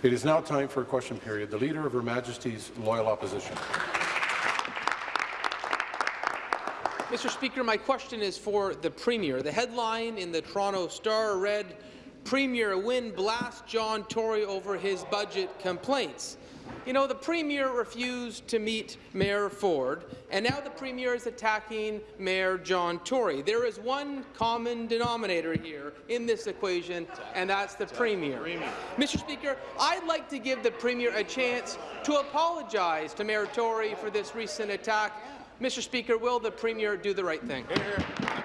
It is now time for a question period. The Leader of Her Majesty's Loyal Opposition. Mr. Speaker, my question is for the Premier. The headline in the Toronto Star read, Premier Wynne blasts John Tory over his budget complaints. You know, the Premier refused to meet Mayor Ford, and now the Premier is attacking Mayor John Tory. There is one common denominator here in this equation, and that's the Premier. Mr. Speaker, I'd like to give the Premier a chance to apologize to Mayor Tory for this recent attack Mr. Speaker, will the Premier do the right thing? Well,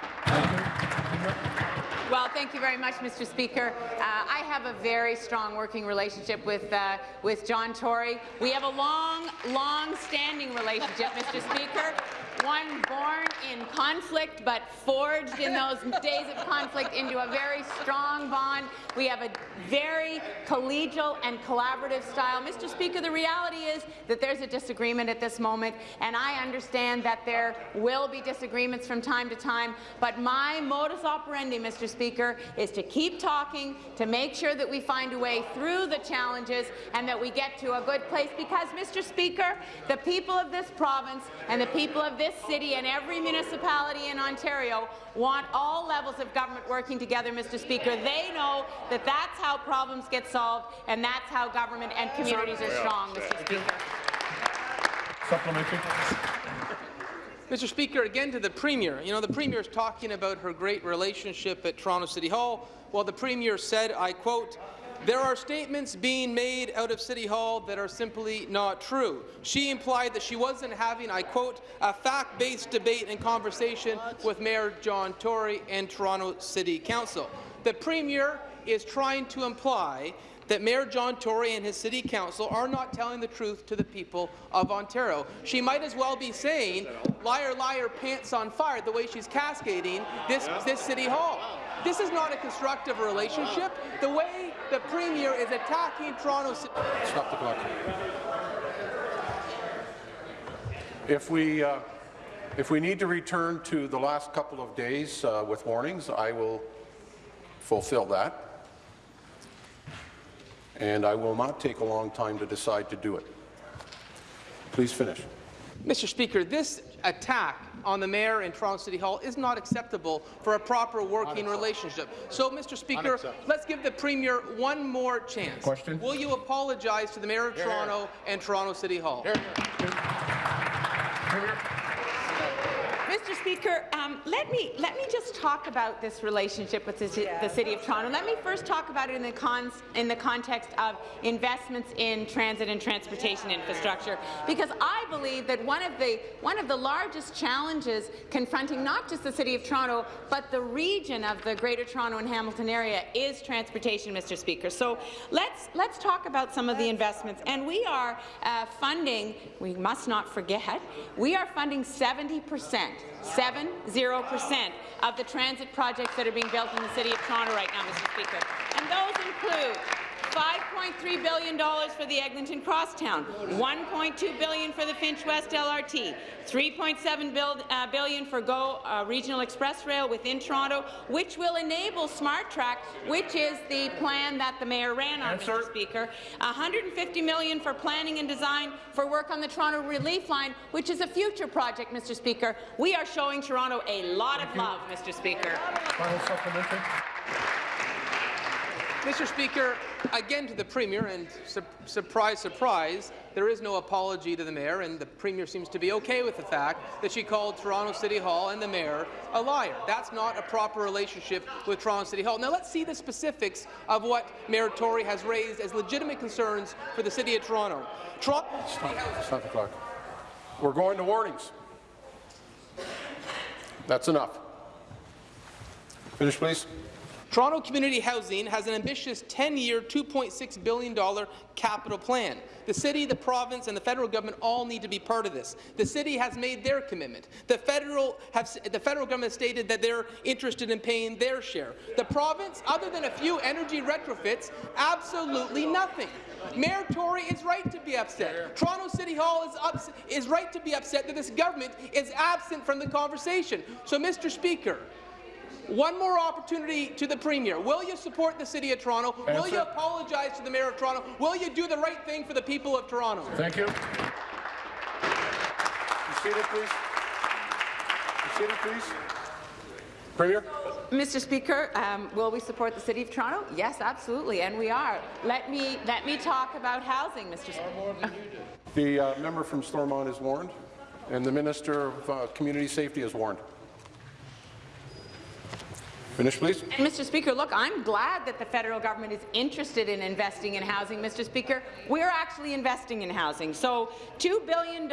thank you very much, Mr. Speaker. Uh, I have a very strong working relationship with uh, with John Tory. We have a long, long-standing relationship, Mr. Speaker one born in conflict but forged in those days of conflict into a very strong bond. We have a very collegial and collaborative style. Mr. Speaker, the reality is that there's a disagreement at this moment, and I understand that there will be disagreements from time to time, but my modus operandi, Mr. Speaker, is to keep talking, to make sure that we find a way through the challenges and that we get to a good place because, Mr. Speaker, the people of this province and the people of this this city and every municipality in Ontario want all levels of government working together, Mr. Speaker. They know that that's how problems get solved, and that's how government and communities are strong, Mr. Speaker. Supplementary. Mr. Speaker, again to the Premier. You know, the Premier is talking about her great relationship at Toronto City Hall. Well, the Premier said, I quote, there are statements being made out of City Hall that are simply not true. She implied that she wasn't having, I quote, a fact-based debate and conversation with Mayor John Tory and Toronto City Council. The Premier is trying to imply that Mayor John Tory and his City Council are not telling the truth to the people of Ontario. She might as well be saying, liar, liar, pants on fire, the way she's cascading this, this City Hall. This is not a constructive relationship. The way the Premier is attacking Toronto City... Stop the clock. If we, uh, if we need to return to the last couple of days uh, with warnings, I will fulfill that. And I will not take a long time to decide to do it. Please finish. Mr. Speaker, this attack on the mayor in Toronto City Hall is not acceptable for a proper working relationship. So, Mr. Speaker, let's give the Premier one more chance. Question. Will you apologize to the mayor of Toronto and Toronto City Hall? Here, here. Mr. Speaker, um, let me let me just talk about this relationship with the, yeah. the, City of Toronto. Let me first talk about it in the cons, in the context of investments in transit and transportation infrastructure, because I believe that one of the one of the largest challenges confronting not just the City of Toronto but the region of the Greater Toronto and Hamilton area is transportation, Mr. Speaker. So let's let's talk about some of the investments, and we are uh, funding. We must not forget we are funding 70 percent 70% of the transit projects that are being built in the City of Toronto right now, Mr. Speaker. And those include $5.3 billion for the Eglinton Crosstown, 1.2 billion for the Finch West LRT, $3.7 bill, uh, billion for GO uh, Regional Express Rail within Toronto, which will enable SmartTrack, which is the plan that the mayor ran on, Answer. Mr. Speaker. 150 million for planning and design for work on the Toronto Relief Line, which is a future project, Mr. Speaker. We are showing Toronto a lot Thank of you. love, Mr. Speaker. Final supplementary. Mr. Speaker, again to the Premier, and su surprise, surprise, there is no apology to the Mayor, and the Premier seems to be okay with the fact that she called Toronto City Hall and the Mayor a liar. That's not a proper relationship with Toronto City Hall. Now let's see the specifics of what Mayor Tory has raised as legitimate concerns for the City of Toronto. Toronto Stop, stop the clock. We're going to warnings. That's enough. Finish, please. Toronto Community Housing has an ambitious 10-year, $2.6 billion capital plan. The city, the province, and the federal government all need to be part of this. The city has made their commitment. The federal, have, the federal government stated that they're interested in paying their share. The province, other than a few energy retrofits, absolutely nothing. Mayor Tory is right to be upset. Toronto City Hall is, is right to be upset that this government is absent from the conversation. So, Mr. Speaker, One more opportunity to the Premier. Will you support the City of Toronto? Will you apologize to the Mayor of Toronto? Will you do the right thing for the people of Toronto? Thank you. Be seated, please. Be seated, please. Premier? Mr. Speaker, um, will we support the City of Toronto? Yes, absolutely, and we are. Let me let me talk about housing, Mr. Speaker. The uh, member from Stormont is warned, and the Minister of uh, Community Safety is warned. Finish, please. And Mr. Speaker, look, I'm glad that the federal government is interested in investing in housing, Mr. Speaker. We're actually investing in housing. So $2 billion in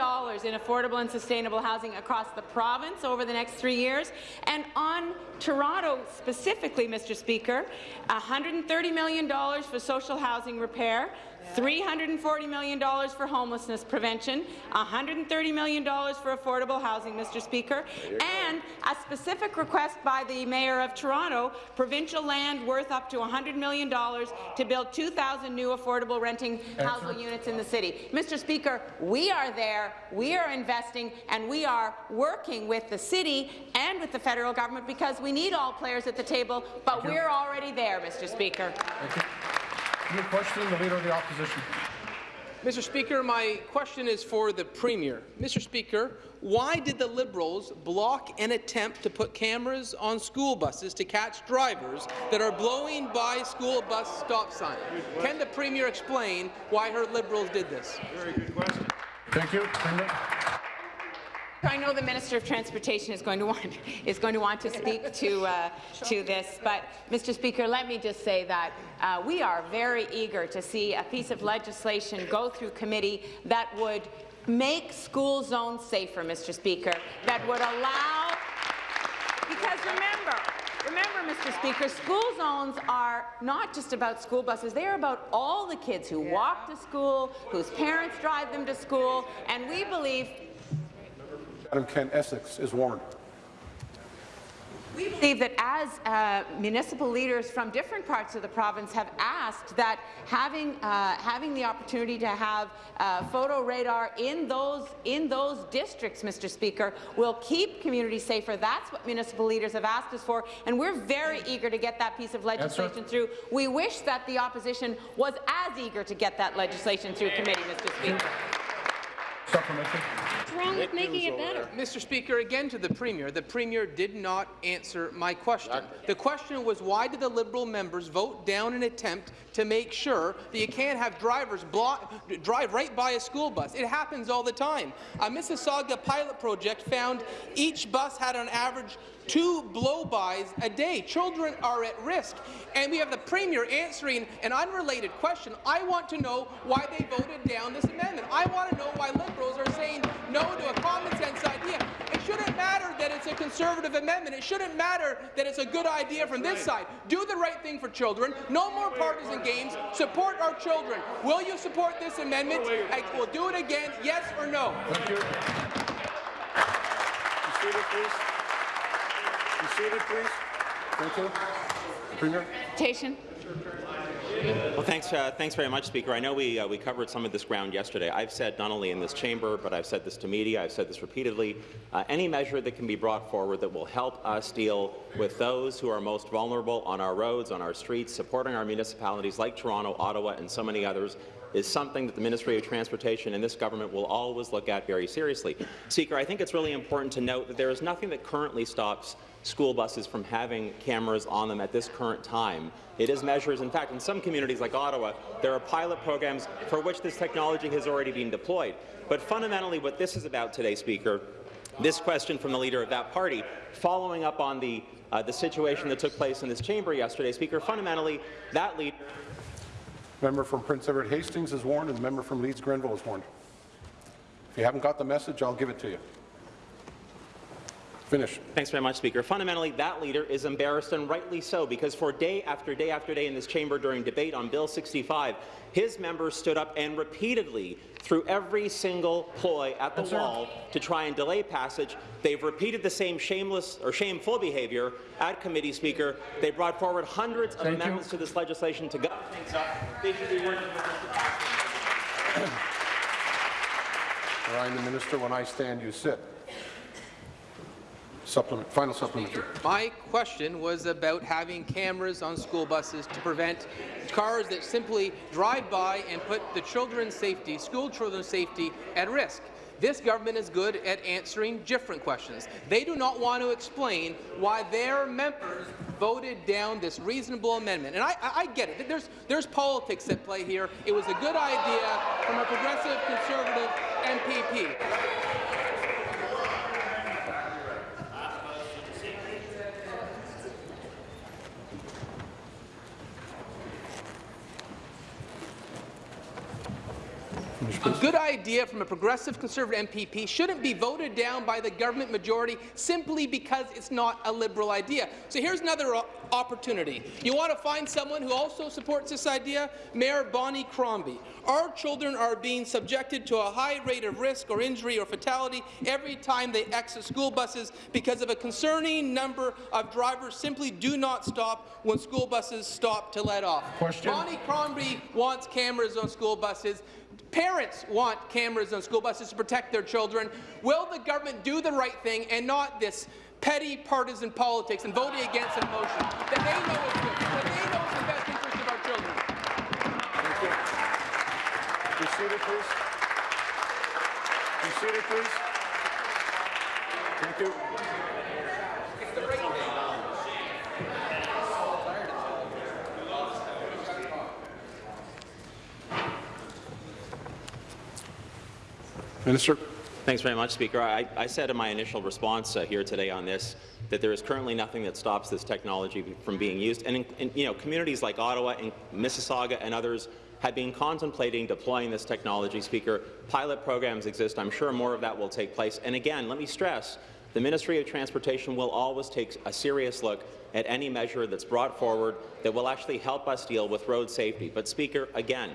affordable and sustainable housing across the province over the next three years. And on Toronto specifically, Mr. Speaker, $130 million for social housing repair, $340 million for homelessness prevention, $130 million for affordable housing, Mr. Speaker, and a specific request by the Mayor of Toronto, provincial land worth up to $100 million to build 2,000 new affordable renting housing units in the city. Mr. Speaker, we are there, we are investing, and we are working with the city and with the federal government because we need all players at the table, but we're already there, Mr. Speaker. New question, the Leader of the Opposition. Mr. Speaker, my question is for the Premier. Mr. Speaker, why did the Liberals block an attempt to put cameras on school buses to catch drivers that are blowing by school bus stop signs? Can the Premier explain why her Liberals did this? Very good question. Thank you. I know the Minister of Transportation is going to want is going to want to speak to uh, to this, but Mr. Speaker, let me just say that uh, we are very eager to see a piece of legislation go through committee that would make school zones safer, Mr. Speaker, that would allow because remember. Remember, Mr. Speaker, school zones are not just about school buses. They are about all the kids who walk to school, whose parents drive them to school, and we believe Madam Ken Essex is warned. We believe that as uh, municipal leaders from different parts of the province have asked that having uh, having the opportunity to have uh, photo radar in those in those districts, Mr. Speaker, will keep communities safer. That's what municipal leaders have asked us for, and we're very eager to get that piece of legislation through. We wish that the opposition was as eager to get that legislation through committee, Mr. Speaker. Supplementary. What's wrong with making it better? Mr. Speaker, again to the Premier. The Premier did not answer my question. The question was why did the Liberal members vote down an attempt to make sure that you can't have drivers block, drive right by a school bus? It happens all the time. A Mississauga pilot project found each bus had on average two blow-bys a day. Children are at risk. And we have the Premier answering an unrelated question. I want to know why they voted down this amendment. I want to know why Liberals are saying no to a common-sense idea. It shouldn't matter that it's a Conservative amendment. It shouldn't matter that it's a good idea from this side. Do the right thing for children. No more partisan games. Support our children. Will you support this amendment? I will do it again, yes or no? Thank you. Be seated, please. Be seated, please. Thank you. Premier? Tation. Well, thanks, uh, thanks very much, Speaker. I know we, uh, we covered some of this ground yesterday. I've said not only in this chamber, but I've said this to media, I've said this repeatedly, uh, any measure that can be brought forward that will help us deal with those who are most vulnerable on our roads, on our streets, supporting our municipalities like Toronto, Ottawa, and so many others, is something that the Ministry of Transportation and this government will always look at very seriously. Speaker, I think it's really important to note that there is nothing that currently stops school buses from having cameras on them at this current time. It is measures, in fact, in some communities like Ottawa, there are pilot programs for which this technology has already been deployed. But fundamentally what this is about today, Speaker, this question from the leader of that party, following up on the, uh, the situation that took place in this chamber yesterday, Speaker, fundamentally, that leader Member from Prince Edward Hastings is warned, and the member from Leeds Grenville is warned. If you haven't got the message, I'll give it to you. Finish. Thanks very much, Speaker. Fundamentally, that leader is embarrassed, and rightly so, because for day after day after day in this chamber during debate on Bill 65, his members stood up and repeatedly, through every single ploy at the Yes, sir. wall to try and delay passage, they've repeated the same shameless or shameful behaviour at committee, Speaker. They brought forward hundreds of Thank you. amendments to this legislation to gut things up. They should be working with us to pass it. Ryan, the minister, when I stand, you sit. Supplement, final supplementary. My question was about having cameras on school buses to prevent cars that simply drive by and put the children's safety, school children's safety, at risk. This government is good at answering different questions. They do not want to explain why their members voted down this reasonable amendment. And I, I, I get it. There's, there's politics at play here. It was a good idea from a progressive conservative MPP. A good idea from a progressive conservative MPP shouldn't be voted down by the government majority simply because it's not a Liberal idea. So here's another opportunity. You want to find someone who also supports this idea? Mayor Bonnie Crombie. Our children are being subjected to a high rate of risk or injury or fatality every time they exit school buses because of a concerning number of drivers simply do not stop when school buses stop to let off. Question. Bonnie Crombie wants cameras on school buses. Parents want cameras on school buses to protect their children. Will the government do the right thing and not this petty partisan politics and voting against a motion that they know is good, that they know is in the best interest of our children? Thank you. Be seated, please. Be seated, please. Thank you. Minister. Thanks very much, Speaker. I, I said in my initial response uh, here today on this that there is currently nothing that stops this technology from being used. And, in, in, you know, communities like Ottawa and Mississauga and others have been contemplating deploying this technology, Speaker. Pilot programs exist. I'm sure more of that will take place. And again, let me stress, the Ministry of Transportation will always take a serious look at any measure that's brought forward that will actually help us deal with road safety. But, Speaker, again,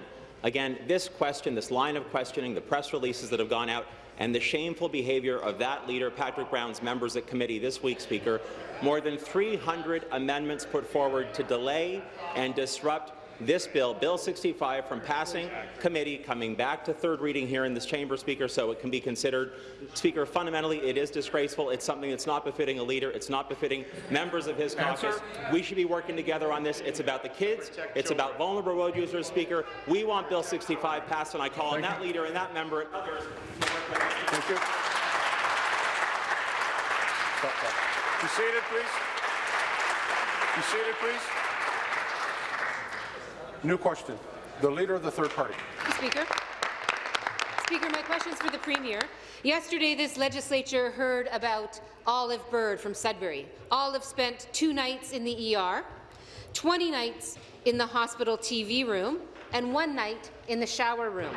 Again, this question, this line of questioning, the press releases that have gone out, and the shameful behaviour of that leader, Patrick Brown's members at committee this week, Speaker, more than 300 amendments put forward to delay and disrupt this bill, Bill 65, from passing committee, coming back to third reading here in this chamber, Speaker, so it can be considered. Speaker, fundamentally, it is disgraceful. It's something that's not befitting a leader. It's not befitting members of his caucus. We should be working together on this. It's about the kids. It's about vulnerable road users, Speaker. We want Bill 65 passed, and I call on that leader and that member and others to work with us. Thank you. Be seated, please. Be seated, please. New question. The Leader of the Third Party. Speaker. Speaker, my question is for the Premier. Yesterday, this legislature heard about Olive Bird from Sudbury. Olive spent two nights in the ER, 20 nights in the hospital TV room, and one night in the shower room.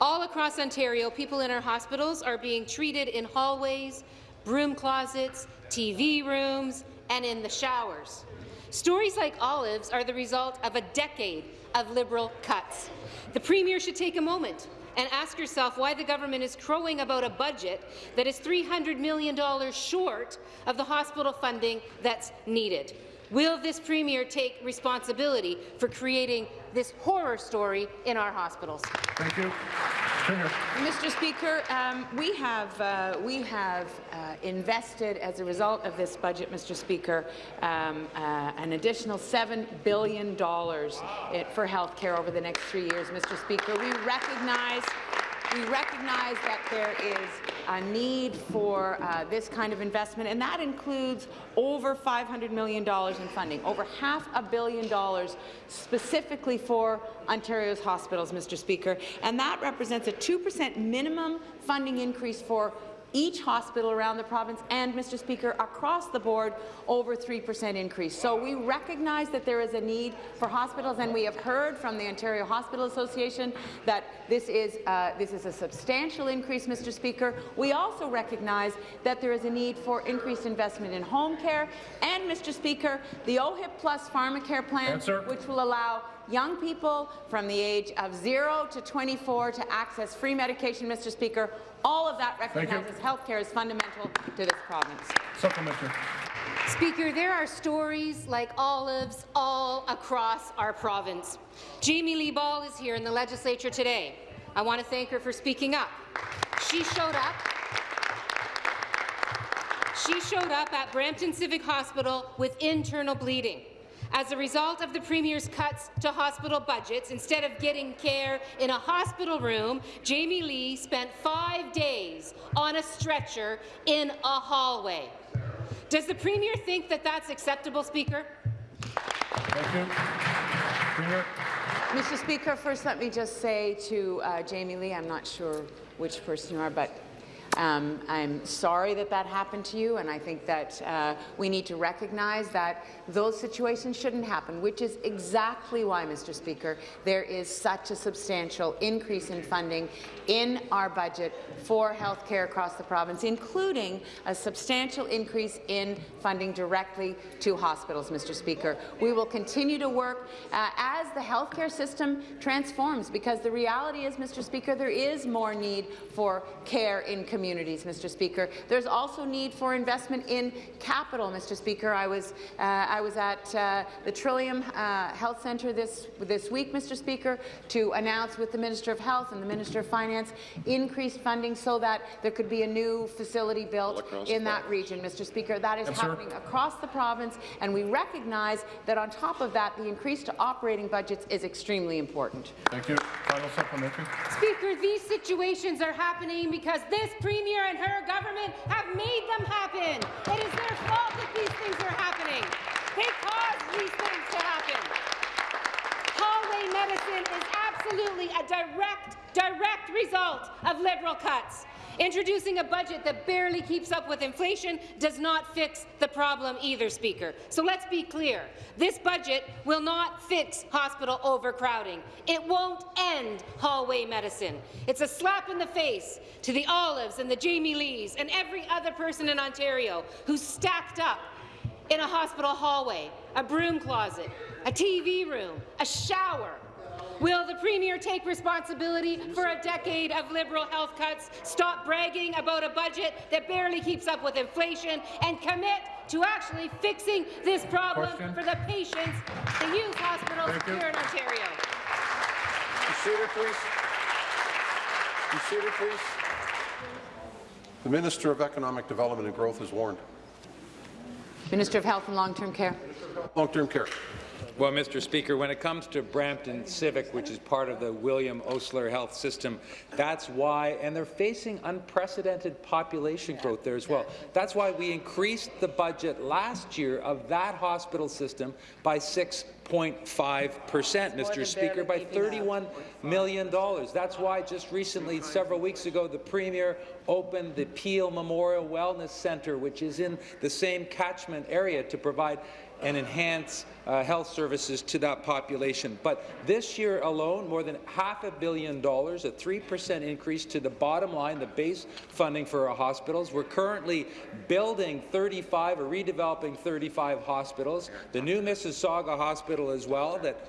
All across Ontario, people in our hospitals are being treated in hallways, broom closets, TV rooms, and in the showers. Stories like Olive's are the result of a decade of Liberal cuts. The Premier should take a moment and ask yourself why the government is crowing about a budget that is $300 million short of the hospital funding that's needed. Will this Premier take responsibility for creating this horror story in our hospitals? Thank you. Mr. Speaker, um, we have uh, we have uh, invested as a result of this budget, Mr. Speaker, um, uh, an additional seven billion dollars for health care over the next three years, Mr. Speaker. We recognize we recognize that there is a need for uh, this kind of investment, and that includes over $500 million in funding, over half a billion dollars specifically for Ontario's hospitals, Mr. Speaker, and that represents a 2% minimum funding increase for each hospital around the province and, Mr. Speaker, across the board, over 3% increase. So we recognize that there is a need for hospitals, and we have heard from the Ontario Hospital Association that this is, uh, this is a substantial increase, Mr. Speaker. We also recognize that there is a need for increased investment in home care, and, Mr. Speaker, the OHIP Plus Pharmacare plan, Answer. which will allow young people from the age of 0 to 24 to access free medication, Mr. Speaker. All of that recognizes health care is fundamental to this province. Supplementary. Speaker, there are stories like Olive's all across our province. Jamie Lee Ball is here in the legislature today. I want to thank her for speaking up. She showed up. she showed up at Brampton Civic Hospital with internal bleeding. As a result of the Premier's cuts to hospital budgets, instead of getting care in a hospital room, Jamie Lee spent five days on a stretcher in a hallway. Does the Premier think that that's acceptable, Speaker? Thank you. Premier? Mr. Speaker, first let me just say to uh, Jamie Lee, I'm not sure which person you are, but um, I'm sorry that that happened to you, and I think that uh, we need to recognize that those situations shouldn't happen, which is exactly why, Mr. Speaker, there is such a substantial increase in funding in our budget for health care across the province, including a substantial increase in funding directly to hospitals, Mr. Speaker. We will continue to work uh, as the healthcare system transforms, because the reality is, Mr. Speaker, there is more need for care in communities, Mr. Speaker. There's also need for investment in capital, Mr. Speaker. I was, uh, I was at uh, the Trillium uh, Health Centre this, this week, Mr. Speaker, to announce with the Minister of Health and the Minister of Finance increased funding so that there could be a new facility built in that region, Mr. Speaker. That is Yes, sir. happening across the province, and we recognize that on top of that, the increase to operating budgets is extremely important. Thank you. Final supplementary. Speaker, these situations are happening because this Premier and her government have made them happen. It is their fault that these things are happening. They caused these things to happen. Hallway medicine is absolutely a direct, direct result of Liberal cuts. Introducing a budget that barely keeps up with inflation does not fix the problem either, Speaker. So let's be clear. This budget will not fix hospital overcrowding. It won't end hallway medicine. It's a slap in the face to the Olives and the Jamie Lees and every other person in Ontario who's stacked up in a hospital hallway, a broom closet, a TV room, a shower. Will the Premier take responsibility for a decade of Liberal health cuts, stop bragging about a budget that barely keeps up with inflation, and commit to actually fixing this problem Question. for the patients, the youth hospitals Thank you. here in Ontario? Seated, please. Seated, please. The Minister of Economic Development and Growth is warned. Minister of Health and Long-Term Care. Long-term care. Well, Mr. Speaker, when it comes to Brampton Civic, which is part of the William Osler Health System, that's why, and they're facing unprecedented population growth there as well. That's why we increased the budget last year of that hospital system by 6.5 percent, Mr. Speaker, by $31 million. That's why just recently, several weeks ago, the Premier opened the Peel Memorial Wellness Centre, which is in the same catchment area to provide and enhance uh, health services to that population. But this year alone, more than half a billion dollars, a 3% increase to the bottom line, the base funding for our hospitals. We're currently building 35 or redeveloping 35 hospitals. The new Mississauga Hospital as well that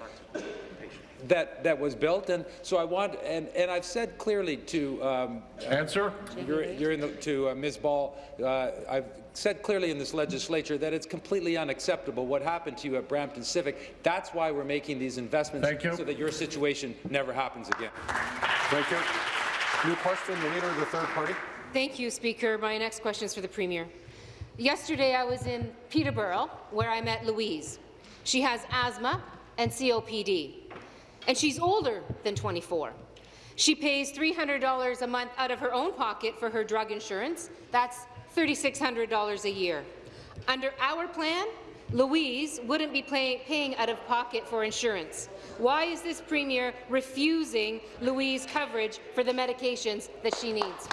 that that was built, and so I want, and and I've said clearly to um, Answer. you're, you're in the, to uh, Ms. Ball, uh, I've said clearly in this legislature that it's completely unacceptable what happened to you at Brampton Civic. That's why we're making these investments Thank you. so that your situation never happens again. Thank you. New question, the Leader of the Third Party. Thank you, Speaker. My next question is for the Premier. Yesterday, I was in Peterborough, where I met Louise. She has asthma and COPD, and she's older than 24. She pays $300 a month out of her own pocket for her drug insurance. That's $3,600 a year. Under our plan, Louise wouldn't be pay paying out of pocket for insurance. Why is this Premier refusing Louise coverage for the medications that she needs?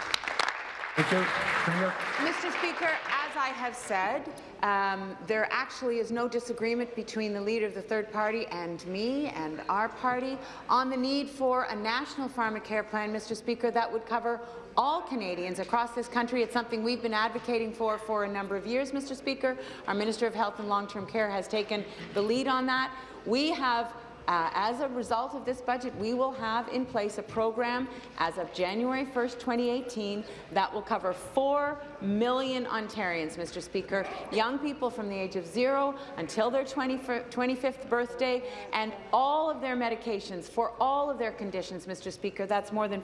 Thank you. Premier. Mr. Speaker, as I have said, um, there actually is no disagreement between the leader of the third party and me and our party on the need for a national pharmacare plan, Mr. Speaker, that would cover all Canadians across this country. It's something we've been advocating for for a number of years, Mr. Speaker. Our Minister of Health and Long-Term Care has taken the lead on that. We have Uh, as a result of this budget, we will have in place a program as of January 1st, 2018, that will cover 4 million Ontarians, Mr. Speaker, young people from the age of zero until their 20, 25th birthday, and all of their medications for all of their conditions, Mr. Speaker. That's more than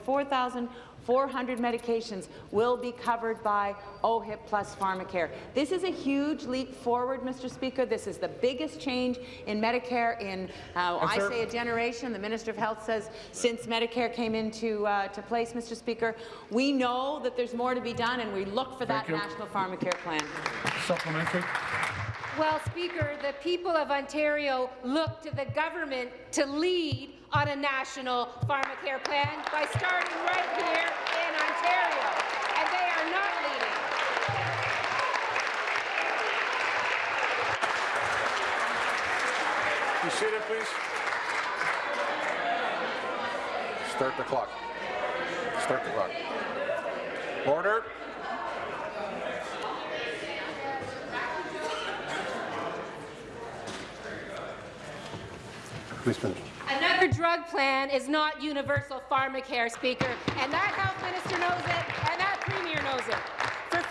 4,400 medications will be covered by OHIP plus Pharmacare. This is a huge leap forward, Mr. Speaker. This is the biggest change in Medicare in, uh, I say, a generation. The Minister of Health says since Medicare came into uh, to place, Mr. Speaker. We know that there's more to be done, and we look for that Thank you. national pharmacare plan. Supplementary. Well, Speaker, the people of Ontario look to the government to lead on a national pharmacare plan by starting right here in Ontario, and they are not leading. You see seated, please. Start the clock. Start the clock. Order. Another drug plan is not universal pharmacare, Speaker, and that health minister knows it, and that premier knows it.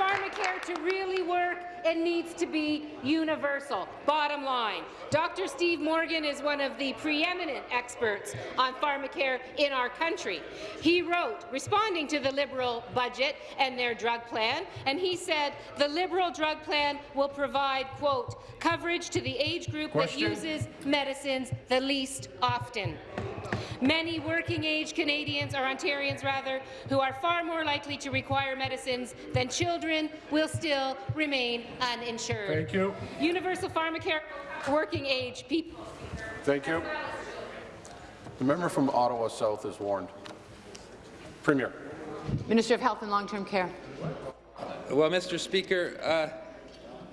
Pharmacare to really work, it needs to be universal. Bottom line, Dr. Steve Morgan is one of the preeminent experts on pharmacare in our country. He wrote, responding to the Liberal budget and their drug plan, and he said the Liberal drug plan will provide, quote, coverage to the age group Question. that uses medicines the least often. Many working-age Canadians, or Ontarians rather, who are far more likely to require medicines than children will still remain uninsured. Thank you. Universal pharmacare for working-age people. Thank you. The member from Ottawa South is warned. Premier. Minister of Health and Long-Term Care. Well, Mr. Speaker, uh,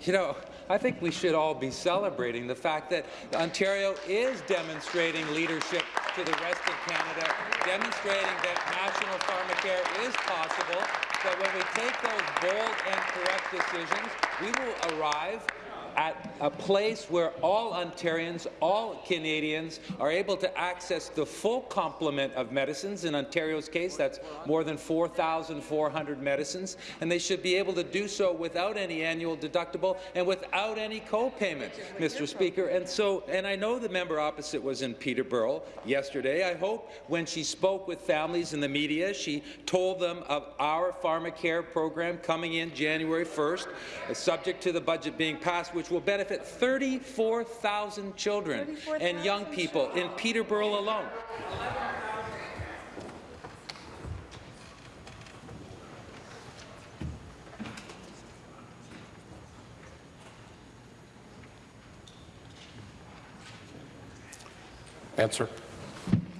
you know, I think we should all be celebrating the fact that Ontario is demonstrating leadership to the rest of Canada, demonstrating that national pharmacare is possible, that when we take those bold and correct decisions, we will arrive at a place where all Ontarians, all Canadians are able to access the full complement of medicines. In Ontario's case, that's more than 4,400 medicines, and they should be able to do so without any annual deductible and without any co-payment, Mr. Speaker. And so, and I know the member opposite was in Peterborough yesterday. I hope when she spoke with families in the media, she told them of our pharmacare program coming in January 1st, uh, subject to the budget being passed, which will benefit 34,000 children and young people in Peterborough alone. Answer.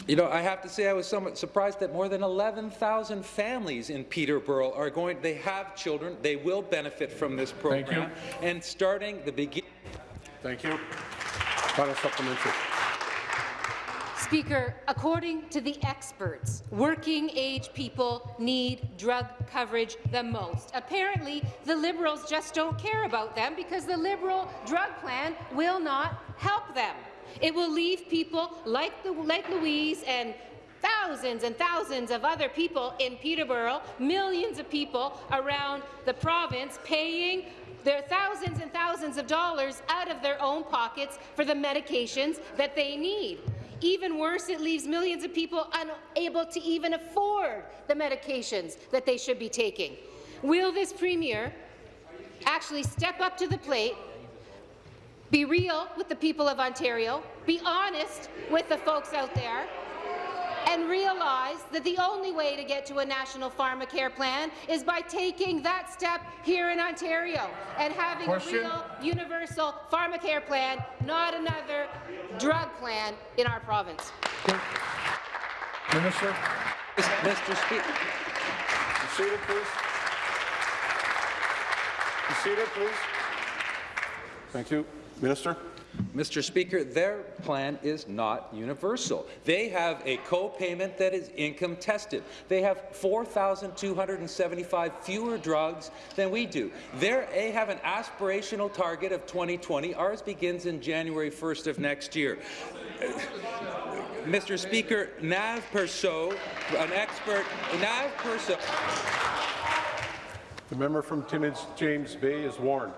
You know, I have to say I was somewhat surprised that more than 11,000 families in Peterborough are going, they have children, they will benefit from this Thank you. program. And starting the beginning. Thank you. Final supplementary. Speaker, according to the experts, working-age people need drug coverage the most. Apparently, the Liberals just don't care about them because the Liberal drug plan will not help them. It will leave people like, the, like Louise and thousands and thousands of other people in Peterborough, millions of people around the province paying their thousands and thousands of dollars out of their own pockets for the medications that they need. Even worse, it leaves millions of people unable to even afford the medications that they should be taking. Will this Premier actually step up to the plate be real with the people of Ontario, be honest with the folks out there, and realize that the only way to get to a national pharmacare plan is by taking that step here in Ontario and having Question? a real universal pharmacare plan, not another drug plan in our province. Minister. Mr. Speaker. Be seated, please. Be seated, please. Thank you. Minister. Mr. Speaker, their plan is not universal. They have a co-payment that is income tested. They have 4,275 fewer drugs than we do. They're, they have an aspirational target of 2020. Ours begins in January 1st of next year. Mr. Speaker, Nav Persaud, an expert, Nav Persaud. The member from Timmins James Bay is warned.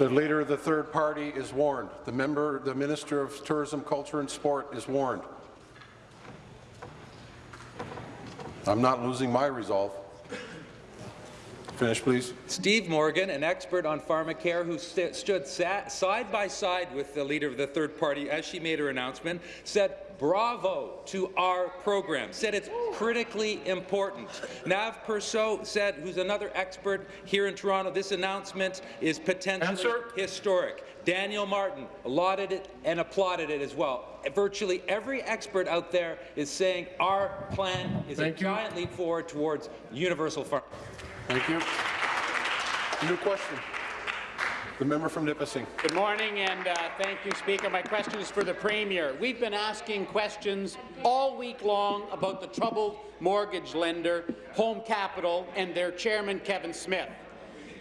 The leader of the third party is warned. The member, the Minister of Tourism, Culture and Sport is warned. I'm not losing my resolve. Finish, please. Steve Morgan, an expert on pharmacare who st stood sat side by side with the leader of the third party as she made her announcement, said bravo to our program, said it's critically important. Nav Persaud said, who's another expert here in Toronto, this announcement is potentially Answer. historic. Danielle Martin lauded it and applauded it as well. Virtually every expert out there is saying our plan is Thank a you. giant leap forward towards universal pharmacy. Thank you. New question. The member from Nipissing. Good morning, and uh, thank you, Speaker. My question is for the Premier. We've been asking questions all week long about the troubled mortgage lender, Home Capital, and their chairman, Kevin Smith.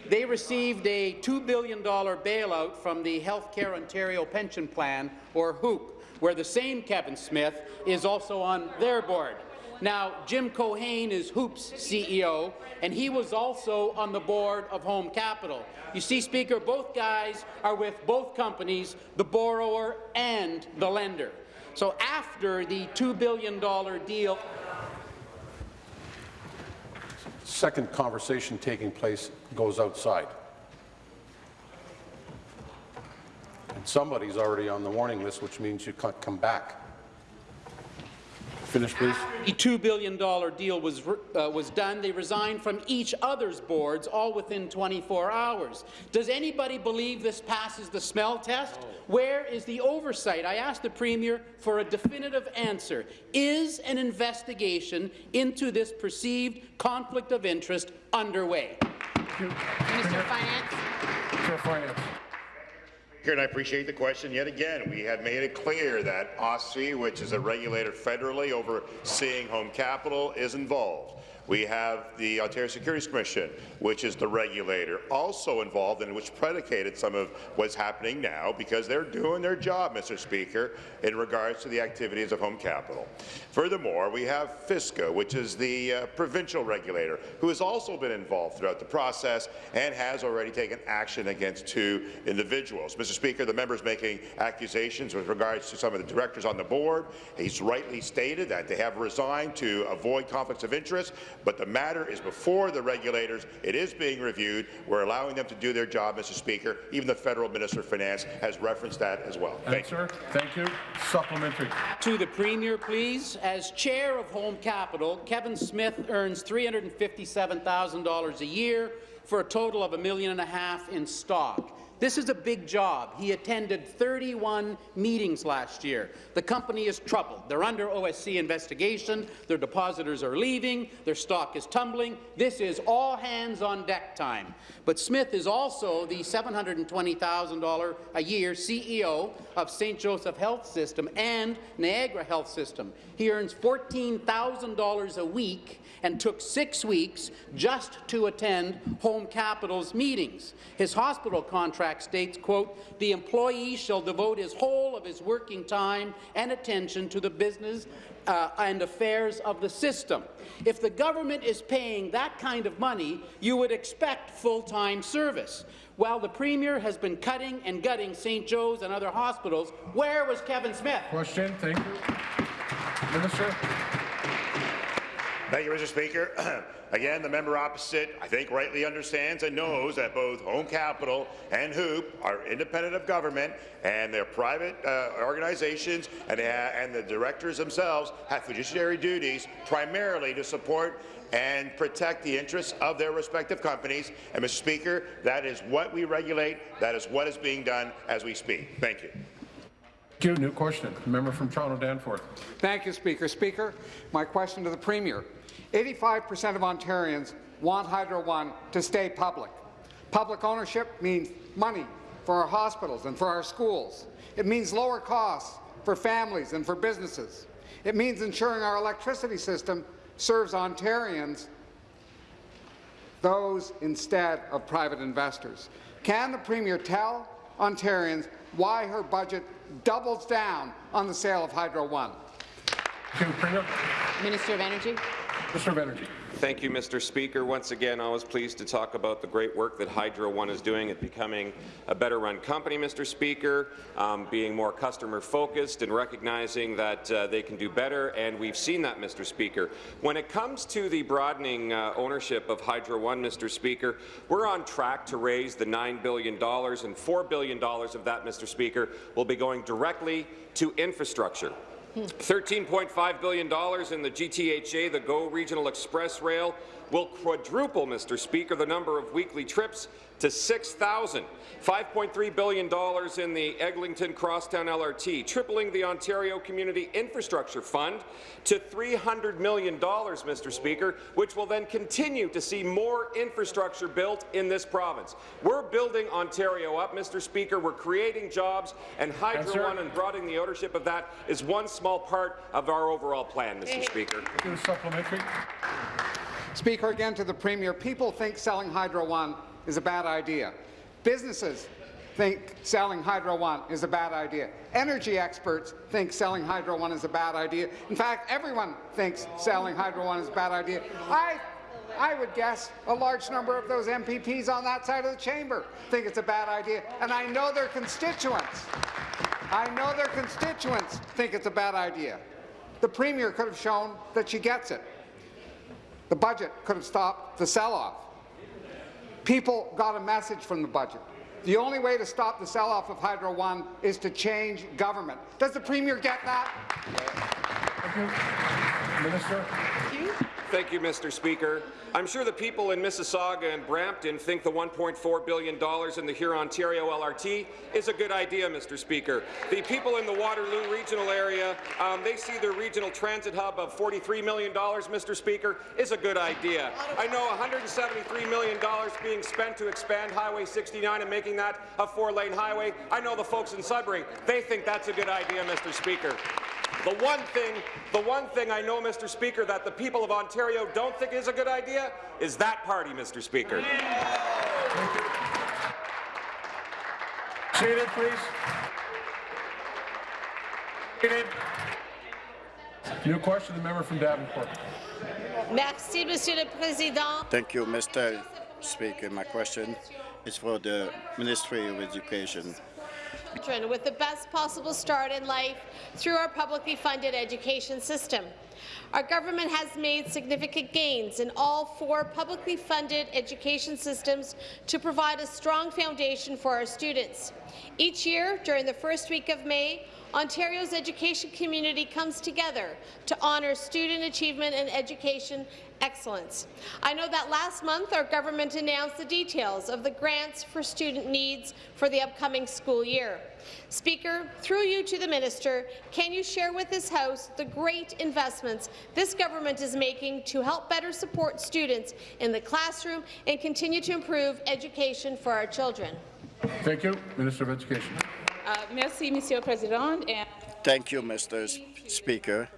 They received a $2 billion bailout from the Healthcare Ontario Pension Plan, or HOOPP, where the same Kevin Smith is also on their board. Now, Jim Keohane is HOOPP's CEO, and he was also on the board of Home Capital. You see, Speaker, both guys are with both companies, the borrower and the lender. So after the $2 billion deal Second conversation taking place goes outside. And somebody's already on the warning list, which means you can't come back. Finish, please. The $2 billion deal was, uh, was done. They resigned from each other's boards, all within 24 hours. Does anybody believe this passes the smell test? Where is the oversight? I asked the Premier for a definitive answer. Is an investigation into this perceived conflict of interest underway? Minister of Finance. Chair Finance. Speaker, and I appreciate the question yet again. We have made it clear that OSFI, which is a regulator federally overseeing home capital, is involved. We have the Ontario Securities Commission, which is the regulator, also involved and which predicated some of what's happening now because they're doing their job, Mr. Speaker, in regards to the activities of home capital. Furthermore, we have FSCO, which is the uh, provincial regulator, who has also been involved throughout the process and has already taken action against two individuals. Mr. Speaker, the member is making accusations with regards to some of the directors on the board. He's rightly stated that they have resigned to avoid conflicts of interest, but the matter is before the regulators. It is being reviewed. We're allowing them to do their job, Mr. Speaker. Even the federal Minister of Finance has referenced that as well. Thank you. Answer. Thank you. Supplementary. To the Premier, please. As chair of Home Capital, Kevin Smith earns $357,000 a year for a total of a million and a half in stock. This is a big job. He attended 31 meetings last year. The company is troubled. They're under OSC investigation. Their depositors are leaving. Their stock is tumbling. This is all hands on deck time. But Smith is also the $720,000 a year CEO of St. Joseph Health System and Niagara Health System. He earns $14,000 a week and took six weeks just to attend Home Capital's meetings. His hospital contract states, quote, the employee shall devote his whole of his working time and attention to the business uh, and affairs of the system. If the government is paying that kind of money, you would expect full-time service. While the Premier has been cutting and gutting St. Joe's and other hospitals, where was Kevin Smith? Question. Thank you. Minister. Thank you, Mr. Speaker. Again, the member opposite, I think, rightly understands and knows that both Home Capital and HOOPP are independent of government, and they're private uh, organizations, and, they and the directors themselves have fiduciary duties primarily to support and protect the interests of their respective companies. And, Mr. Speaker, that is what we regulate. That is what is being done as we speak. Thank you. Thank you. New question. Member from Toronto Danforth. Thank you, Speaker. Speaker, my question to the Premier. 85% of Ontarians want Hydro One to stay public. Public ownership means money, for our hospitals and for our schools. It means lower costs for families and for businesses. It means ensuring our electricity system serves Ontarians, those instead of private investors. Can the Premier tell Ontarians why her budget doubles down on the sale of Hydro One? Thank you, Premier. Minister of Energy. Minister of Energy. Thank you, Mr. Speaker. Once again, I was pleased to talk about the great work that Hydro One is doing at becoming a better-run company, Mr. Speaker, um, being more customer-focused and recognizing that uh, they can do better, and we've seen that, Mr. Speaker. When it comes to the broadening uh, ownership of Hydro One, Mr. Speaker, we're on track to raise the $9 billion, and $4 billion of that, Mr. Speaker, will be going directly to infrastructure. $13.5 billion in the GTHA, the GO Regional Express Rail, will quadruple, Mr. Speaker, the number of weekly trips to 6,000. $5.3 billion in the Eglinton Crosstown LRT, tripling the Ontario Community Infrastructure Fund to $300 million, Mr. Speaker, which will then continue to see more infrastructure built in this province. We're building Ontario up, Mr. Speaker. We're creating jobs, and Hydro Answer. One and broadening the ownership of that is one small part of our overall plan, Mr. Speaker. Supplementary. Speaker, again to the Premier, people think selling Hydro One is a bad idea. Businesses think selling Hydro One is a bad idea. Energy experts think selling Hydro One is a bad idea. In fact, everyone thinks selling Hydro One is a bad idea. I I would guess a large number of those MPPs on that side of the chamber think it's a bad idea, and I know their constituents. I know their constituents think it's a bad idea. The Premier could have shown that she gets it. The budget could have stopped the sell-off. People got a message from the budget. The only way to stop the sell-off of Hydro One is to change government. Does the Premier get that? Thank you. Minister. Thank you, Mr. Speaker. I'm sure the people in Mississauga and Brampton think the $1.4 billion in the Huron-Ontario LRT is a good idea, Mr. Speaker. The people in the Waterloo regional area, um, they see their regional transit hub of $43 million, Mr. Speaker, is a good idea. I know $173 million being spent to expand Highway 69 and making that a four-lane highway. I know the folks in Sudbury, they think that's a good idea, Mr. Speaker. The one thing, the one thing I know, Mr. Speaker, that the people of Ontario don't think is a good idea is that party, Mr. Speaker. Seated, please. Seated. New question, the member from Davenport. Merci, Monsieur le Président. Thank you, Mr. Speaker. My question is for the Ministry of Education. Children With the best possible start in life through our publicly funded education system. Our government has made significant gains in all four publicly funded education systems to provide a strong foundation for our students. Each year, during the first week of May, Ontario's education community comes together to honour student achievement and education excellence. I know that last month our government announced the details of the grants for student needs for the upcoming school year. Speaker, through you to the minister, can you share with this House the great investments this government is making to help better support students in the classroom and continue to improve education for our children? Thank you. Minister of Education. Uh, merci, Monsieur le Président. And Thank you, Mr. S- Speaker.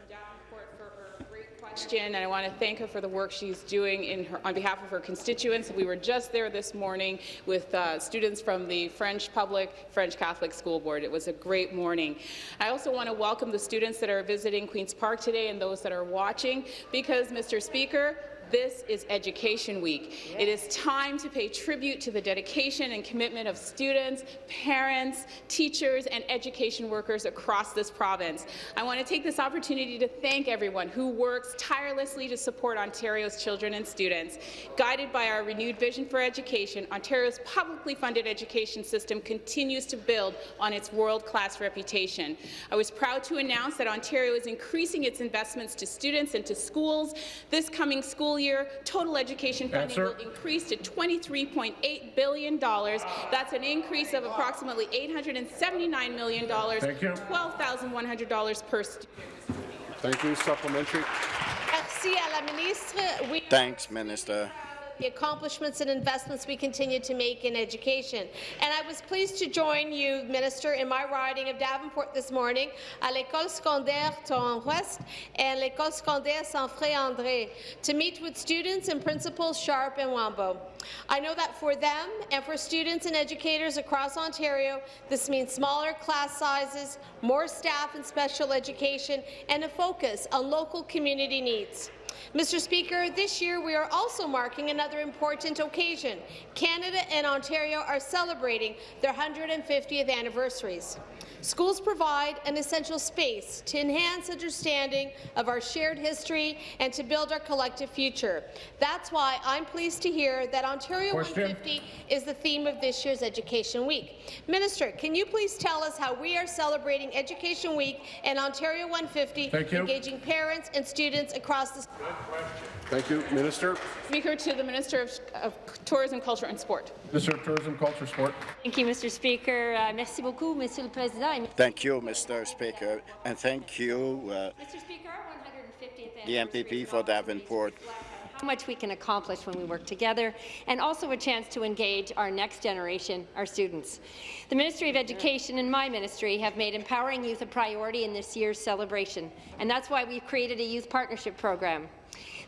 Question, and I want to thank her for the work she's doing in her, on behalf of her constituents. We were just there this morning with uh, students from the French Public French Catholic School Board. It was a great morning. I also want to welcome the students that are visiting Queen's Park today and those that are watching, because, Mr. Speaker, this is Education Week. It is time to pay tribute to the dedication and commitment of students, parents, teachers, and education workers across this province. I want to take this opportunity to thank everyone who works tirelessly to support Ontario's children and students. Guided by our renewed vision for education, Ontario's publicly funded education system continues to build on its world-class reputation. I was proud to announce that Ontario is increasing its investments to students and to schools. This coming school year, total education funding Answer. will increase to $23.8 billion. That's an increase of approximately $879 million, Thank you. $12,100 per student. Thank you. Supplementary. Merci à la ministre. We Thanks, Minister. The accomplishments and investments we continue to make in education. And I was pleased to join you, Minister, in my riding of Davenport this morning à l'École secondaire Toronto-Ouest and l'École secondaire Saint-Frère-André to meet with students and principals Sharp and Wambo. I know that for them and for students and educators across Ontario, this means smaller class sizes, more staff in special education, and a focus on local community needs. Mr. Speaker, this year we are also marking another important occasion. Canada and Ontario are celebrating their 150th anniversaries. Schools provide an essential space to enhance understanding of our shared history and to build our collective future. That's why I'm pleased to hear that Ontario Question. 150 is the theme of this year's Education Week. Minister, can you please tell us how we are celebrating Education Week and Ontario 150, Thank you. engaging parents and students across the Thank you. Minister. Speaker to the Minister of, of Tourism, Culture and Sport. Minister of Tourism, Culture, Sport. Thank you, Mr. Speaker. Uh, merci beaucoup, Monsieur le Président. Thank you, Mr. Speaker, and thank you, uh, Mr. Speaker, our 150th the MPP for Davenport. how much we can accomplish when we work together, and also a chance to engage our next generation, our students. The Ministry of Education and my ministry have made empowering youth a priority in this year's celebration, and that's why we've created a youth partnership program.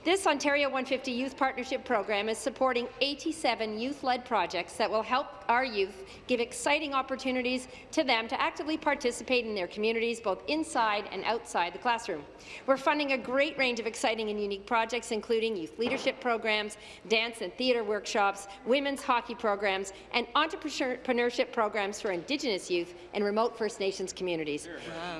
This Ontario 150 Youth Partnership Program is supporting 87 youth-led projects that will help our youth give exciting opportunities to them to actively participate in their communities, both inside and outside the classroom. We're funding a great range of exciting and unique projects, including youth leadership programs, dance and theatre workshops, women's hockey programs, and entrepreneurship programs for Indigenous youth and remote First Nations communities.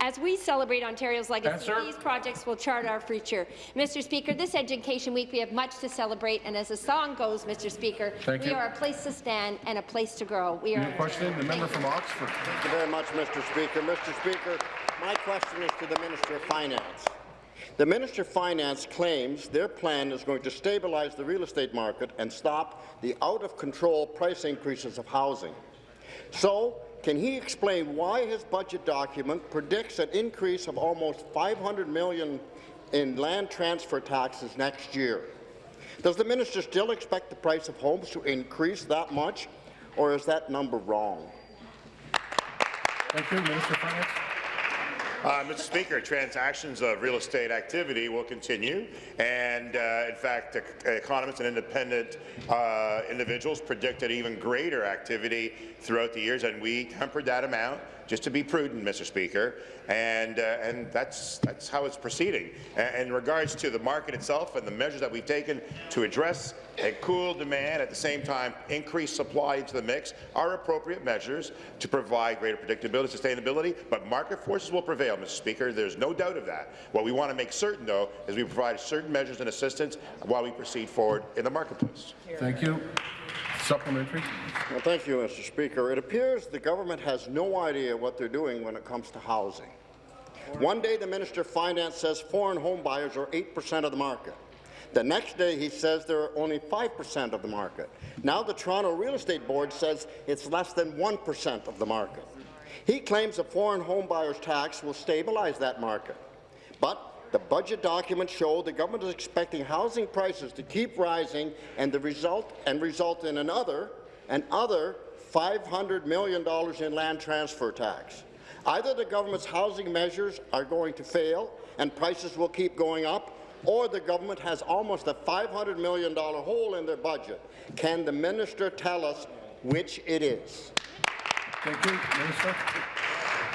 As we celebrate Ontario's legacy, Answer. these projects will chart our future. Mr. Speaker, this Education Week, we have much to celebrate, and as the song goes, Mr. Speaker, Thank we you. are a place to stand and a place to grow. We are. New question, the member from Oxford. Thank you very much, Mr. Speaker. Mr. Speaker, my question is to the Minister of Finance. The Minister of Finance claims their plan is going to stabilize the real estate market and stop the out-of-control price increases of housing. So, can he explain why his budget document predicts an increase of almost $500 million in land transfer taxes next year? Does the minister still expect the price of homes to increase that much, or is that number wrong? Thank you, Minister of Finance. Uh, Mr. Speaker, transactions of real estate activity will continue, and uh, in fact, ec- economists and independent uh, individuals predicted even greater activity throughout the years, and we tempered that amount just to be prudent, Mr. Speaker, and uh, and that's that's how it's proceeding. A- in regards to the market itself and the measures that we've taken to address and cool demand at the same time increase supply into the mix are appropriate measures to provide greater predictability, sustainability, but market forces will prevail, Mr. Speaker. There's no doubt of that. What we want to make certain, though, is we provide certain measures and assistance while we proceed forward in the marketplace. Thank you. Supplementary. Well, thank you, Mr. Speaker. It appears the government has no idea what they're doing when it comes to housing. One day, the Minister of Finance says foreign home buyers are 8% of the market. The next day, he says they're only 5% of the market. Now, the Toronto Real Estate Board says it's less than 1% of the market. He claims a foreign home buyers tax will stabilize that market. But the budget documents show the government is expecting housing prices to keep rising and the result and result in another another $500 million in land transfer tax. Either the government's housing measures are going to fail and prices will keep going up, or the government has almost a $500 million hole in their budget. Can the minister tell us which it is? Thank you, Minister.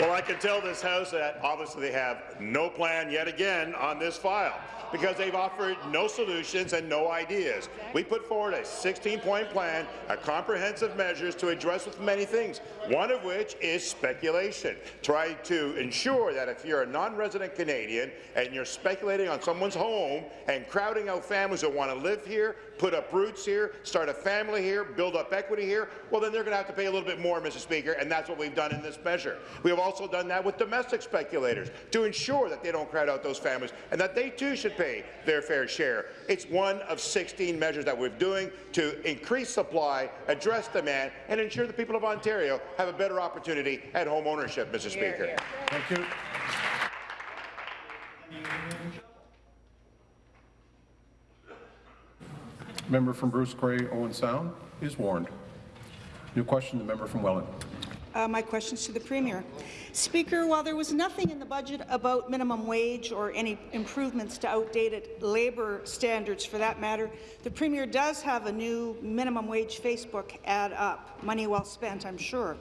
Well, I can tell this House that obviously they have no plan yet again on this file because they've offered no solutions and no ideas. We put forward a 16-point plan, a comprehensive measures to address with many things, one of which is speculation. Try to ensure that if you're a non-resident Canadian and you're speculating on someone's home and crowding out families that want to live here, put up roots here, start a family here, build up equity here, well, then they're going to have to pay a little bit more, Mr. Speaker, and that's what we've done in this measure. We have also done that with domestic speculators to ensure that they don't crowd out those families and that they too should pay their fair share. It's one of 16 measures that we're doing to increase supply, address demand, and ensure the people of Ontario have a better opportunity at home ownership, Mr. Speaker. Thank you. Member from Bruce Grey, Owen Sound is warned. New question, the member from Welland. Uh, my questions to the Premier. Speaker, while there was nothing in the budget about minimum wage or any improvements to outdated labour standards for that matter, the Premier does have a new minimum wage Facebook ad up. Money well spent, I'm sure.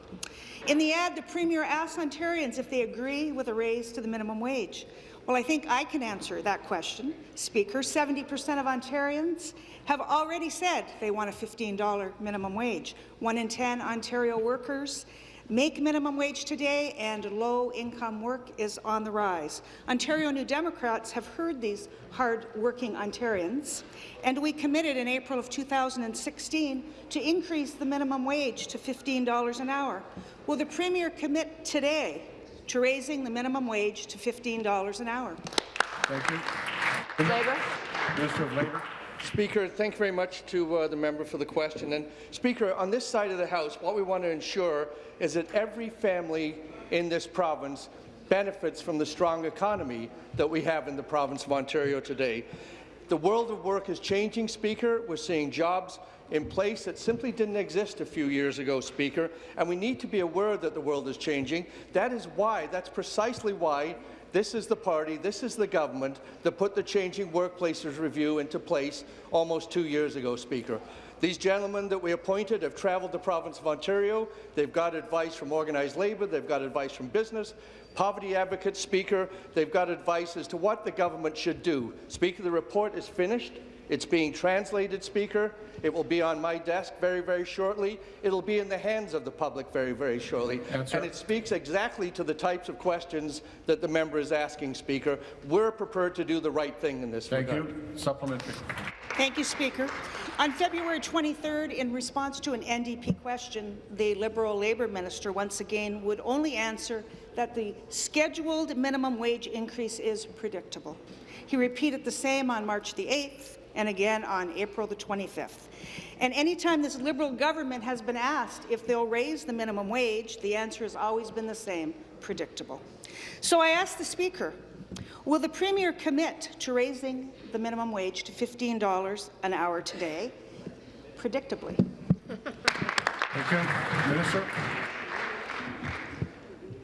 In the ad, the Premier asks Ontarians if they agree with a raise to the minimum wage. Well, I think I can answer that question, Speaker. 70% of Ontarians have already said they want a $15 minimum wage. One in 10 Ontario workers make minimum wage today, and low-income work is on the rise. Ontario New Democrats have heard these hard-working Ontarians, and we committed in April of 2016 to increase the minimum wage to $15 an hour. Will the Premier commit today to raising the minimum wage to $15 an hour? Thank you. Labour. Minister of Labour. Speaker, thank you very much to uh, the member for the question. And Speaker, on this side of the House, what we want to ensure is that every family in this province benefits from the strong economy that we have in the province of Ontario today. The world of work is changing, Speaker. We're seeing jobs in place that simply didn't exist a few years ago, Speaker, and we need to be aware that the world is changing. That is why, that's precisely why this is the party, this is the government that put the Changing Workplaces Review into place almost two years ago, Speaker. These gentlemen that we appointed have travelled the province of Ontario. They've got advice from organized labour. They've got advice from business. Poverty advocates, Speaker, they've got advice as to what the government should do. Speaker, the report is finished. It's being translated, Speaker. It will be on my desk very, very shortly. It'll be in the hands of the public very, very shortly. Answer. And it speaks exactly to the types of questions that the member is asking, Speaker. We're prepared to do the right thing in this Thank regard. you. Supplementary. Thank you, Speaker. On February 23rd, in response to an NDP question, the Liberal Labour Minister once again would only answer that the scheduled minimum wage increase is predictable. He repeated the same on March the 8th and again on April the 25th. And anytime this Liberal government has been asked if they'll raise the minimum wage, the answer has always been the same, predictable. So I ask the Speaker, will the Premier commit to raising the minimum wage to $15 an hour today, predictably? Thank you. Minister.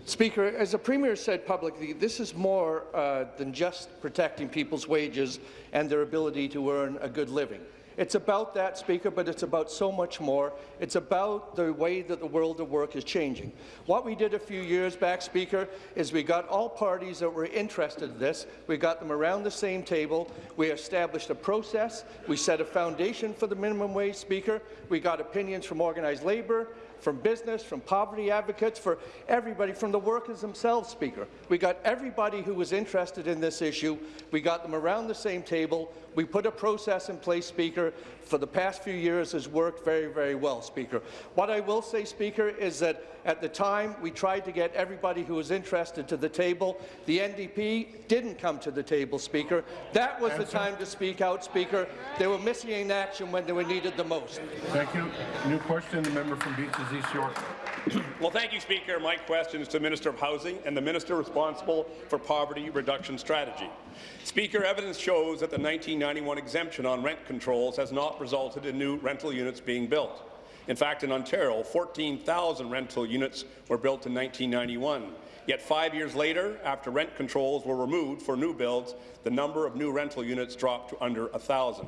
Speaker, as the Premier said publicly, this is more uh, than just protecting people's wages and their ability to earn a good living. It's about that, Speaker, but it's about so much more. It's about the way that the world of work is changing. What we did a few years back, Speaker, is we got all parties that were interested in this, we got them around the same table, we established a process, we set a foundation for the minimum wage, Speaker, we got opinions from organized labour, from business, from poverty advocates, for everybody, from the workers themselves, Speaker. We got everybody who was interested in this issue. We got them around the same table. We put a process in place, Speaker, for the past few years has worked very, very well, Speaker. What I will say, Speaker, is that at the time we tried to get everybody who was interested to the table. The NDP didn't come to the table, Speaker. That was the time to speak out, Speaker. They were missing in action when they were needed the most. Thank you. New question, the member from Beaches East York. Well, thank you, Speaker. My question is to the Minister of Housing and the Minister responsible for poverty reduction strategy. Speaker, evidence shows that the 1991 exemption on rent controls has not resulted in new rental units being built. In fact, in Ontario, 14,000 rental units were built in 1991. Yet five years later, after rent controls were removed for new builds, the number of new rental units dropped to under 1,000.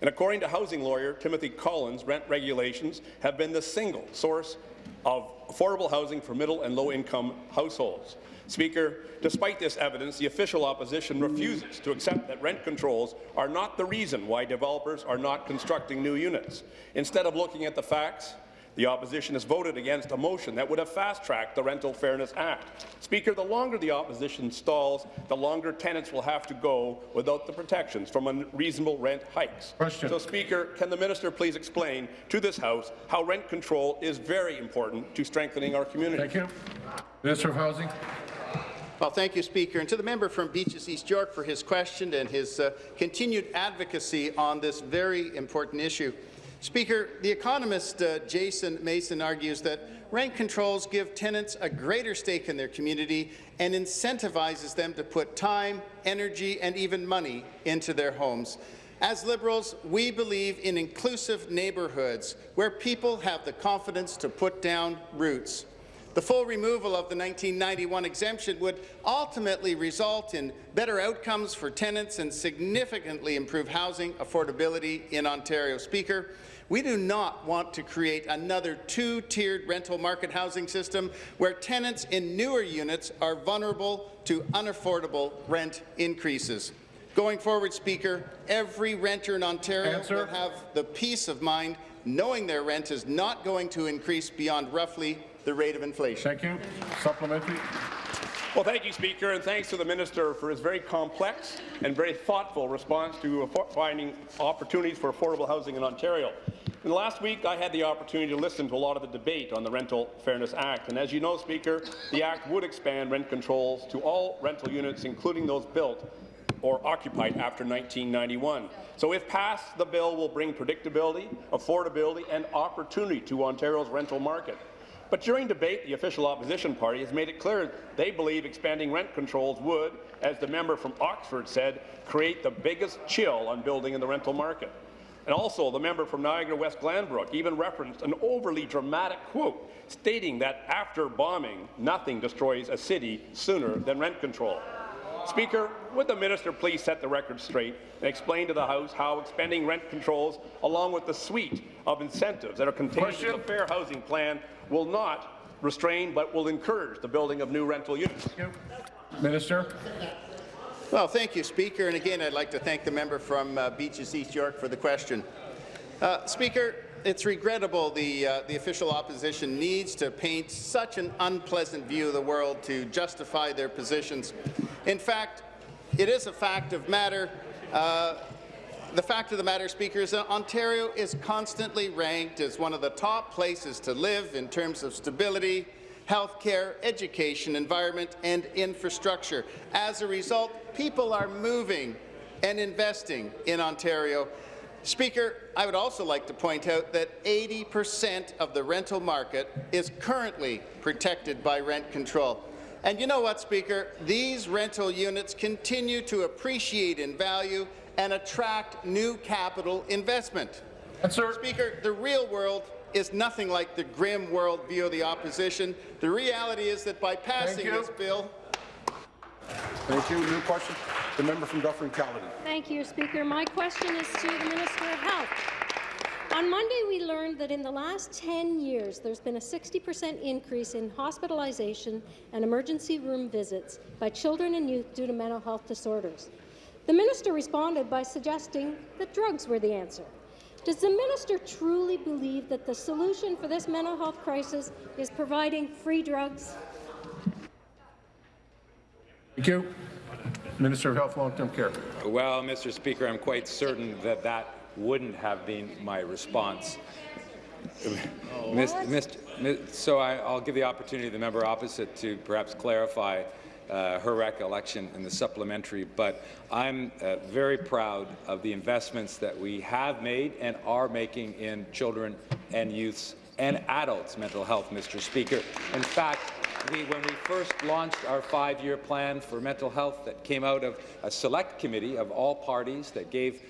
And according to housing lawyer Timothy Collins, rent regulations have been the single source of affordable housing for middle and low-income households. Speaker, despite this evidence, the official opposition refuses to accept that rent controls are not the reason why developers are not constructing new units. Instead of looking at the facts, the opposition has voted against a motion that would have fast-tracked the Rental Fairness Act. Speaker, the longer the opposition stalls, the longer tenants will have to go without the protections from unreasonable rent hikes. Question. So, Speaker, can the minister please explain to this House how rent control is very important to strengthening our community? Thank you. Minister of Housing. Well, thank you, Speaker, and to the member from Beaches East York for his question and his uh, continued advocacy on this very important issue. Speaker, the economist uh, Jason Mason argues that rent controls give tenants a greater stake in their community and incentivizes them to put time, energy, and even money into their homes. As Liberals, we believe in inclusive neighbourhoods where people have the confidence to put down roots. The full removal of the 1991 exemption would ultimately result in better outcomes for tenants and significantly improve housing affordability in Ontario. Speaker, we do not want to create another two-tiered rental market housing system where tenants in newer units are vulnerable to unaffordable rent increases. Going forward, Speaker, every renter in Ontario Answer. will have the peace of mind knowing their rent is not going to increase beyond roughly the rate of inflation. Thank you. Supplementary. Well, thank you, Speaker, and thanks to the minister for his very complex and very thoughtful response to finding opportunities for affordable housing in Ontario. In the last week, I had the opportunity to listen to a lot of the debate on the Rental Fairness Act, and as you know, Speaker, the Act would expand rent controls to all rental units, including those built or occupied after 1991. So if passed, the bill will bring predictability, affordability and opportunity to Ontario's rental market. But during debate, the official opposition party has made it clear they believe expanding rent controls would, as the member from Oxford said, create the biggest chill on building in the rental market. And also, the member from Niagara West Glanbrook even referenced an overly dramatic quote stating that after bombing, nothing destroys a city sooner than rent control. Speaker, would the minister please set the record straight and explain to the House how expanding rent controls, along with the suite of incentives that are contained in the Fair Housing Plan, will not restrain but will encourage the building of new rental units? Minister. Well, thank you, Speaker. And again, I'd like to thank the member from uh, Beaches East York for the question. Uh, Speaker, it's regrettable the, uh, the official opposition needs to paint such an unpleasant view of the world to justify their positions. In fact, it is a fact of matter. Uh, the fact of the matter, Speaker, is that Ontario is constantly ranked as one of the top places to live in terms of stability, health care, education, environment, and infrastructure. As a result, people are moving and investing in Ontario. Speaker, I would also like to point out that 80% of the rental market is currently protected by rent control. And you know what, Speaker? These rental units continue to appreciate in value and attract new capital investment. Speaker, the real world is nothing like the grim world view of the opposition. The reality is that by passing this bill, Thank you. New question. The member from Dufferin Caledon. Thank you, Speaker. My question is to the Minister of Health. On Monday, we learned that in the last 10 years, there's been a 60% increase in hospitalization and emergency room visits by children and youth due to mental health disorders. The minister responded by suggesting that drugs were the answer. Does the minister truly believe that the solution for this mental health crisis is providing free drugs? Thank you. Minister of Health, Long-Term Care. Well, Mr. Speaker, I'm quite certain that that wouldn't have been my response. So I, I'll give the opportunity to the member opposite to perhaps clarify uh, her recollection in the supplementary, but I'm uh, very proud of the investments that we have made and are making in children and youths and adults' mental health, Mr. Speaker. In fact, we, when we first launched our five-year plan for mental health that came out of a select committee of all parties that gave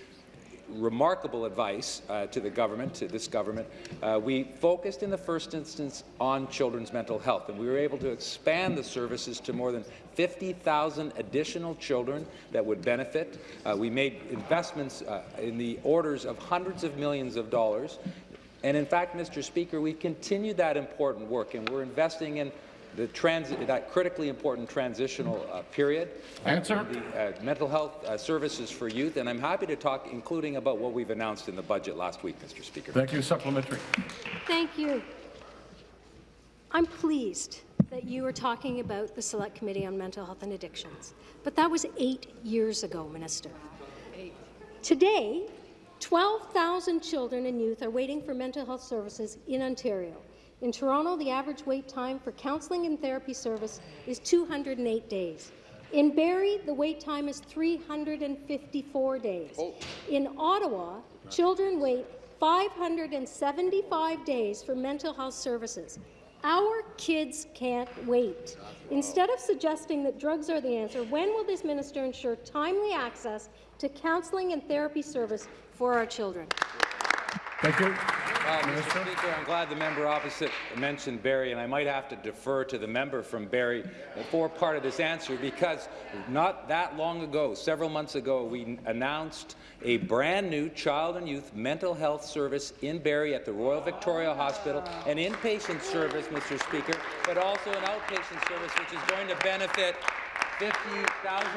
remarkable advice uh, to the government, to this government. Uh, we focused in the first instance on children's mental health, and we were able to expand the services to more than 50,000 additional children that would benefit. Uh, we made investments uh, in the orders of hundreds of millions of dollars. And in fact, Mr. Speaker, we've continued that important work, and we're investing in the transi that critically important transitional uh, period. Answer. The uh, mental health uh, services for youth, and I'm happy to talk, including about what we've announced in the budget last week, Mr. Speaker. Thank you. Supplementary. Thank you. I'm pleased that you were talking about the Select Committee on Mental Health and Addictions, but that was eight years ago, Minister. Today, 12,000 children and youth are waiting for mental health services in Ontario. In Toronto, the average wait time for counselling and therapy service is 208 days. In Barrie, the wait time is 354 days. Oh. In Ottawa, children wait 575 days for mental health services. Our kids can't wait. Instead of suggesting that drugs are the answer, when will this minister ensure timely access to counselling and therapy service for our children? Thank you. Uh, Mr. Speaker, I'm glad the member opposite mentioned Barrie, and I might have to defer to the member from Barrie for part of this answer because not that long ago, several months ago, we announced a brand new child and youth mental health service in Barrie at the Royal Victoria Hospital, an inpatient service, Mr. Speaker, but also an outpatient service which is going to benefit 50,000,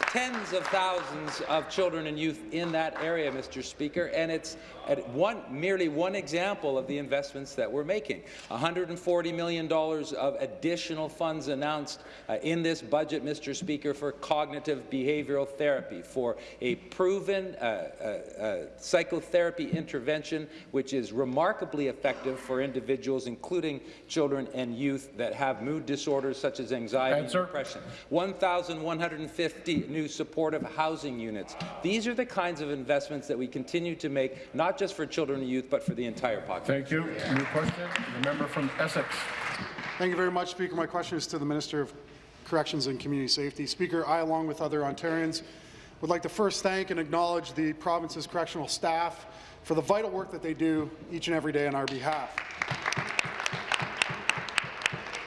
tens of thousands of children and youth in that area, Mr. Speaker, and it's at one, merely one example of the investments that we're making. $140 million of additional funds announced uh, in this budget, Mr. Speaker, for cognitive behavioral therapy, for a proven uh, uh, uh, psychotherapy intervention which is remarkably effective for individuals, including children and youth that have mood disorders such as anxiety Answer. and depression. 1,150 new supportive housing units. These are the kinds of investments that we continue to make, not just for children and youth, but for the entire population. Thank you. New question, the member from Essex. Thank you very much, Speaker. My question is to the Minister of Corrections and Community Safety. Speaker, I, along with other Ontarians, would like to first thank and acknowledge the province's correctional staff for the vital work that they do each and every day on our behalf.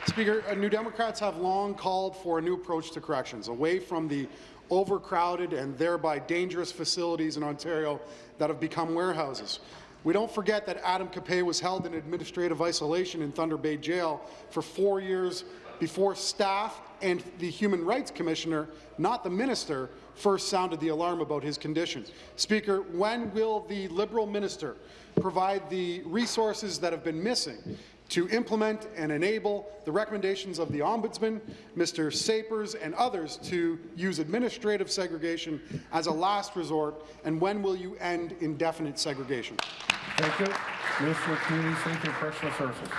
Speaker, uh, New Democrats have long called for a new approach to corrections, away from the overcrowded and thereby dangerous facilities in Ontario that have become warehouses. We don't forget that Adam Capay was held in administrative isolation in Thunder Bay Jail for four years before staff and the Human Rights Commissioner, not the minister, first sounded the alarm about his condition. Speaker, when will the Liberal minister provide the resources that have been missing to implement and enable the recommendations of the Ombudsman, Mr. Sapers, and others to use administrative segregation as a last resort, and when will you end indefinite segregation? Thank you. Minister of Community Safety and Correctional Services.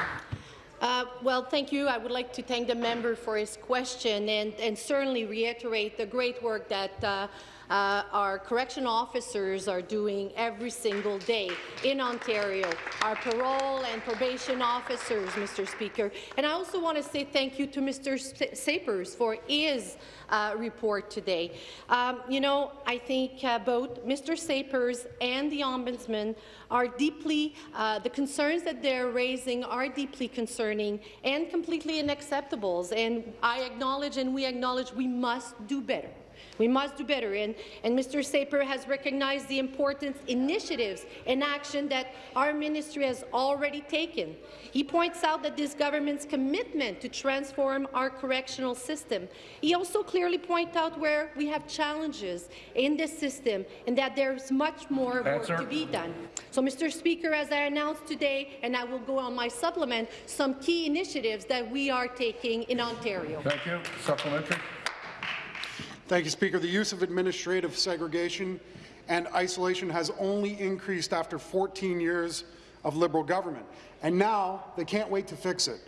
Uh, well, thank you. I would like to thank the member for his question and, and certainly reiterate the great work that uh, uh, our correction officers are doing every single day in Ontario, our parole and probation officers, Mr. Speaker. And I also want to say thank you to Mr. Sapers for his uh, report today. Um, you know, I think uh, both Mr. Sapers and the Ombudsman are deeply, uh, the concerns that they're raising are deeply concerning and completely unacceptable. And I acknowledge and we acknowledge we must do better. We must do better, and, and Mr. Saper has recognized the important initiatives and action that our ministry has already taken. He points out that this government's commitment to transform our correctional system. He also clearly points out where we have challenges in this system and that there's much more work Answer. to be done. So, Mr. Speaker, as I announced today, and I will go on my supplement, some key initiatives that we are taking in Ontario. Thank you. Supplementary. Thank you, Speaker. The use of administrative segregation and isolation has only increased after 14 years of Liberal government, and now they can't wait to fix it.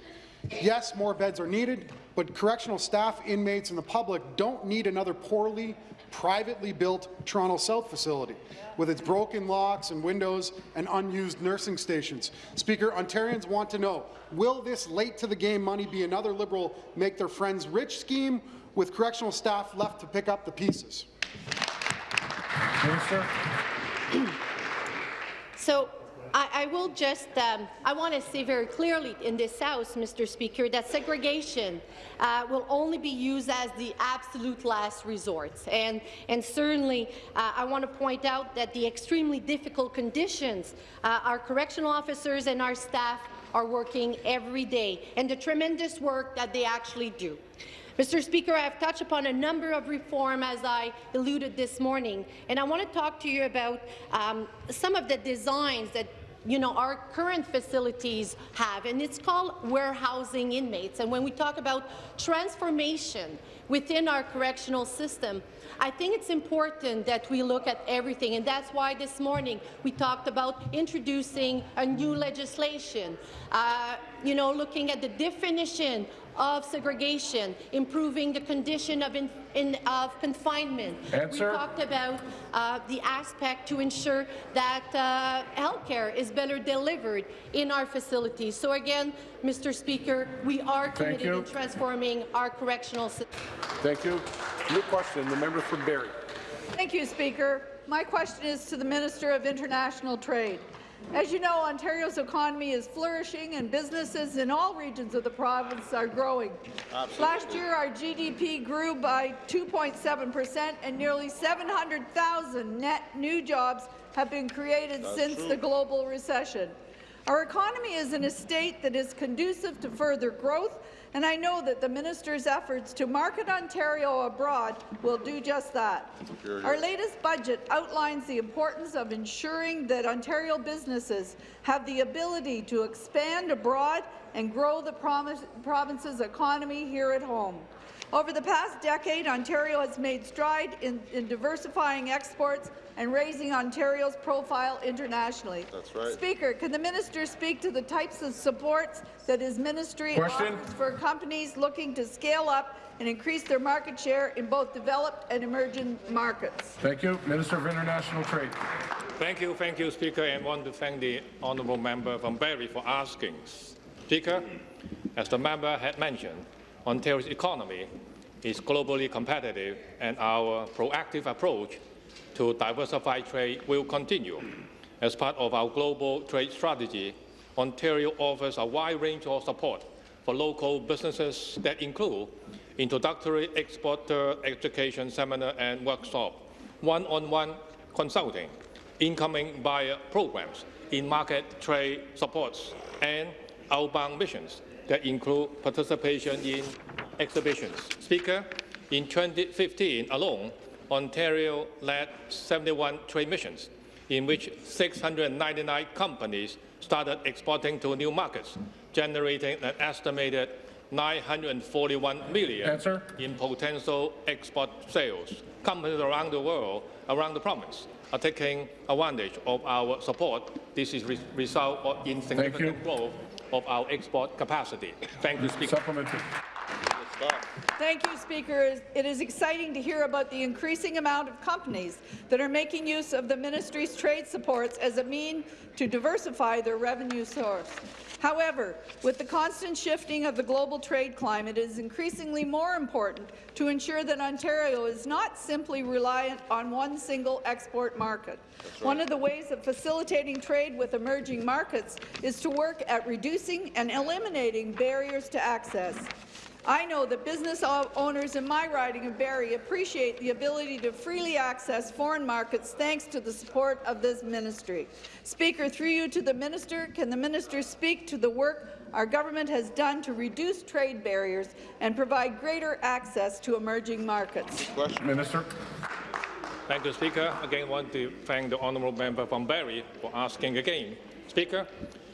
Yes, more beds are needed, but correctional staff, inmates, and the public don't need another poorly, privately built Toronto South facility with its broken locks and windows and unused nursing stations. Speaker, Ontarians want to know, will this late-to-the-game money be another Liberal make their friends rich scheme with correctional staff left to pick up the pieces? Minister. So I, I will just, um, I want to say very clearly in this House, Mr. Speaker, that segregation uh, will only be used as the absolute last resort. And, and certainly, uh, I want to point out that the extremely difficult conditions uh, our correctional officers and our staff are working every day, and the tremendous work that they actually do. Mr. Speaker, I have touched upon a number of reform as I alluded this morning, and I want to talk to you about um, some of the designs that you know, our current facilities have, and it's called warehousing inmates. And when we talk about transformation within our correctional system, I think it's important that we look at everything, and that's why this morning we talked about introducing a new legislation uh, you know, looking at the definition of segregation, improving the condition of, in, in, of confinement. Answer. We talked about uh, the aspect to ensure that uh, healthcare is better delivered in our facilities. So again, Mr. Speaker, we are committed to transforming our correctional system. Thank you. New question, the member from Barrie. Thank you, Speaker. My question is to the Minister of International Trade. As you know, Ontario's economy is flourishing and businesses in all regions of the province are growing. Last year, our GDP grew by 2.7 percent and nearly 700,000 net new jobs have been created That's since true. the global recession. Our economy is in a state that is conducive to further growth, and I know that the minister's efforts to market Ontario abroad will do just that. Our latest budget outlines the importance of ensuring that Ontario businesses have the ability to expand abroad and grow the province's economy here at home. Over the past decade, Ontario has made stride in, in diversifying exports and raising Ontario's profile internationally. That's right. Speaker, can the minister speak to the types of supports that his ministry Question. offers for companies looking to scale up and increase their market share in both developed and emerging markets? Thank you. Minister of International Trade. Thank you, thank you, Speaker, and want to thank the honourable member from Barrie for asking. Speaker, as the member had mentioned, Ontario's economy is globally competitive, and our proactive approach to diversify trade will continue. As part of our global trade strategy, Ontario offers a wide range of support for local businesses that include introductory exporter education seminar and workshop, one-on-one consulting, incoming buyer programs, in-market trade supports, and outbound missions that include participation in exhibitions. Speaker, in 2015 alone, Ontario led 71 trade missions, in which 699 companies started exporting to new markets, generating an estimated 941 million Answer. in potential export sales. Companies around the world, around the province, are taking advantage of our support. This is re result of in significant growth of our export capacity. Thank you, Speaker. Thank you, Speaker. It is exciting to hear about the increasing amount of companies that are making use of the ministry's trade supports as a mean to diversify their revenue source. However, with the constant shifting of the global trade climate, it is increasingly more important to ensure that Ontario is not simply reliant on one single export market. One of the ways of facilitating trade with emerging markets is to work at reducing and eliminating barriers to access. I know that business owners in my riding of Barrie appreciate the ability to freely access foreign markets thanks to the support of this ministry. Speaker, through you to the minister, can the minister speak to the work our government has done to reduce trade barriers and provide greater access to emerging markets? Minister. Thank you, Speaker. Again, I want to thank the honourable member from Barrie for asking again. Speaker,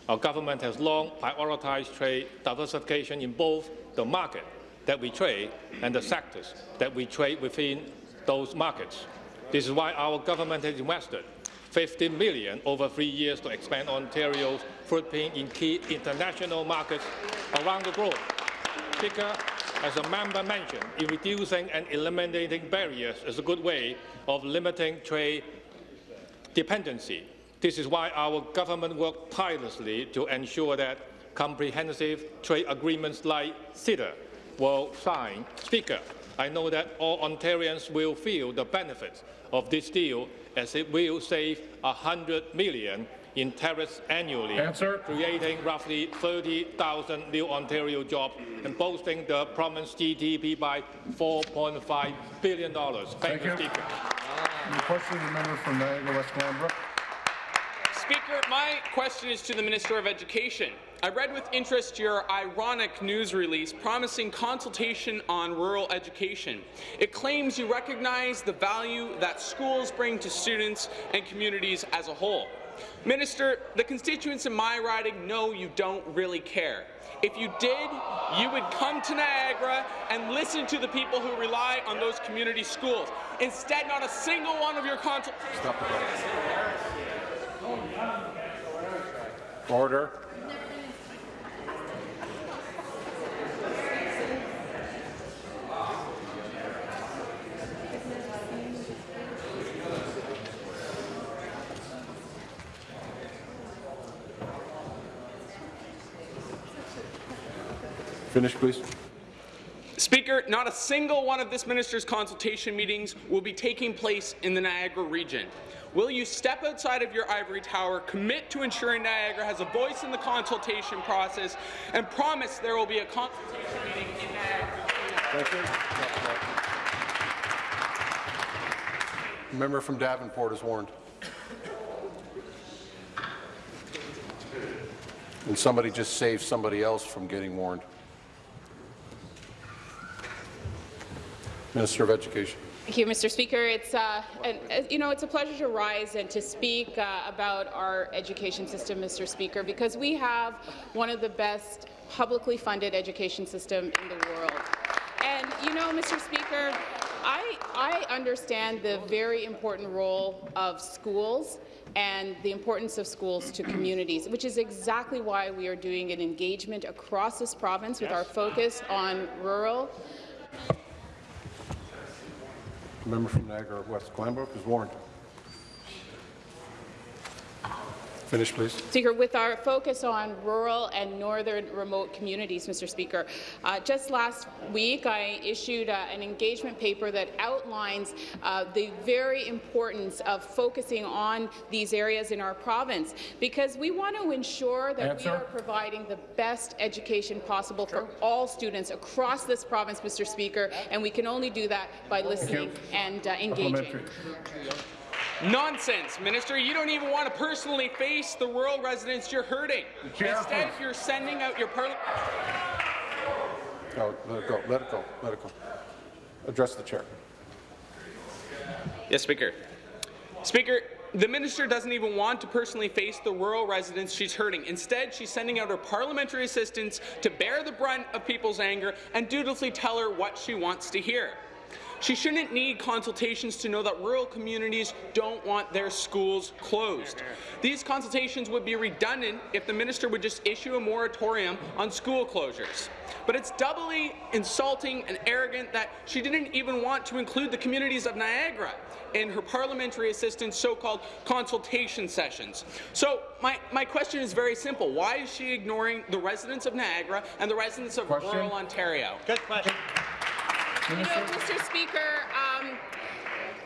our government has long prioritized trade diversification in both the market that we trade and the sectors that we trade within those markets. This is why our government has invested 50 million over three years to expand Ontario's footprint in key international markets around the globe. Speaker, as a member mentioned, in reducing and eliminating barriers is a good way of limiting trade dependency. This is why our government worked tirelessly to ensure that comprehensive trade agreements like CETA will sign. Speaker, I know that all Ontarians will feel the benefits of this deal as it will save 100 million in tariffs annually, Answer. creating roughly 30,000 new Ontario jobs and boosting the province GDP by $4.5 billion. Thank, Thank you, you. Speaker. The question, the member from Niagara West Glanbrook. Speaker, my question is to the Minister of Education. I read with interest your ironic news release promising consultation on rural education. It claims you recognize the value that schools bring to students and communities as a whole. Minister, the constituents in my riding know you don't really care. If you did, you would come to Niagara and listen to the people who rely on those community schools. Instead, not a single one of your consult- Stop the. Order. Finish, please. Speaker, not a single one of this minister's consultation meetings will be taking place in the Niagara region. Will you step outside of your ivory tower, commit to ensuring Niagara has a voice in the consultation process, and promise there will be a consultation meeting in Niagara? Thank you. Member from Davenport is warned. And somebody just saved somebody else from getting warned. Minister of Education. Thank you, Mr. Speaker. It's uh, and, uh, you know it's a pleasure to rise and to speak uh, about our education system, Mr. Speaker, because we have one of the best publicly funded education system in the world. And you know, Mr. Speaker, I I understand the very important role of schools and the importance of schools to communities, which is exactly why we are doing an engagement across this province with our focus on rural Member from Niagara West Glanbrook is warned. Finish, please. Speaker, with our focus on rural and northern remote communities, Mr. Speaker, uh, just last week I issued uh, an engagement paper that outlines uh, the very importance of focusing on these areas in our province because we want to ensure that Answer. we are providing the best education possible sure. for all students across this province, Mr. Speaker, and we can only do that by listening and uh, engaging. Nonsense, Minister. You don't even want to personally face the rural residents you're hurting. Instead, you're sending out your parliament. No, oh, let it go. Let it go. Let it go. Address the chair. Yes, Speaker. Speaker, the minister doesn't even want to personally face the rural residents she's hurting. Instead, she's sending out her parliamentary assistants to bear the brunt of people's anger and dutifully tell her what she wants to hear. She shouldn't need consultations to know that rural communities don't want their schools closed. These consultations would be redundant if the minister would just issue a moratorium on school closures. But it's doubly insulting and arrogant that she didn't even want to include the communities of Niagara in her parliamentary assistant's so-called consultation sessions. So my, my question is very simple. Why is she ignoring the residents of Niagara and the residents of question. rural Ontario? Good question. You know, Mr. Speaker, um,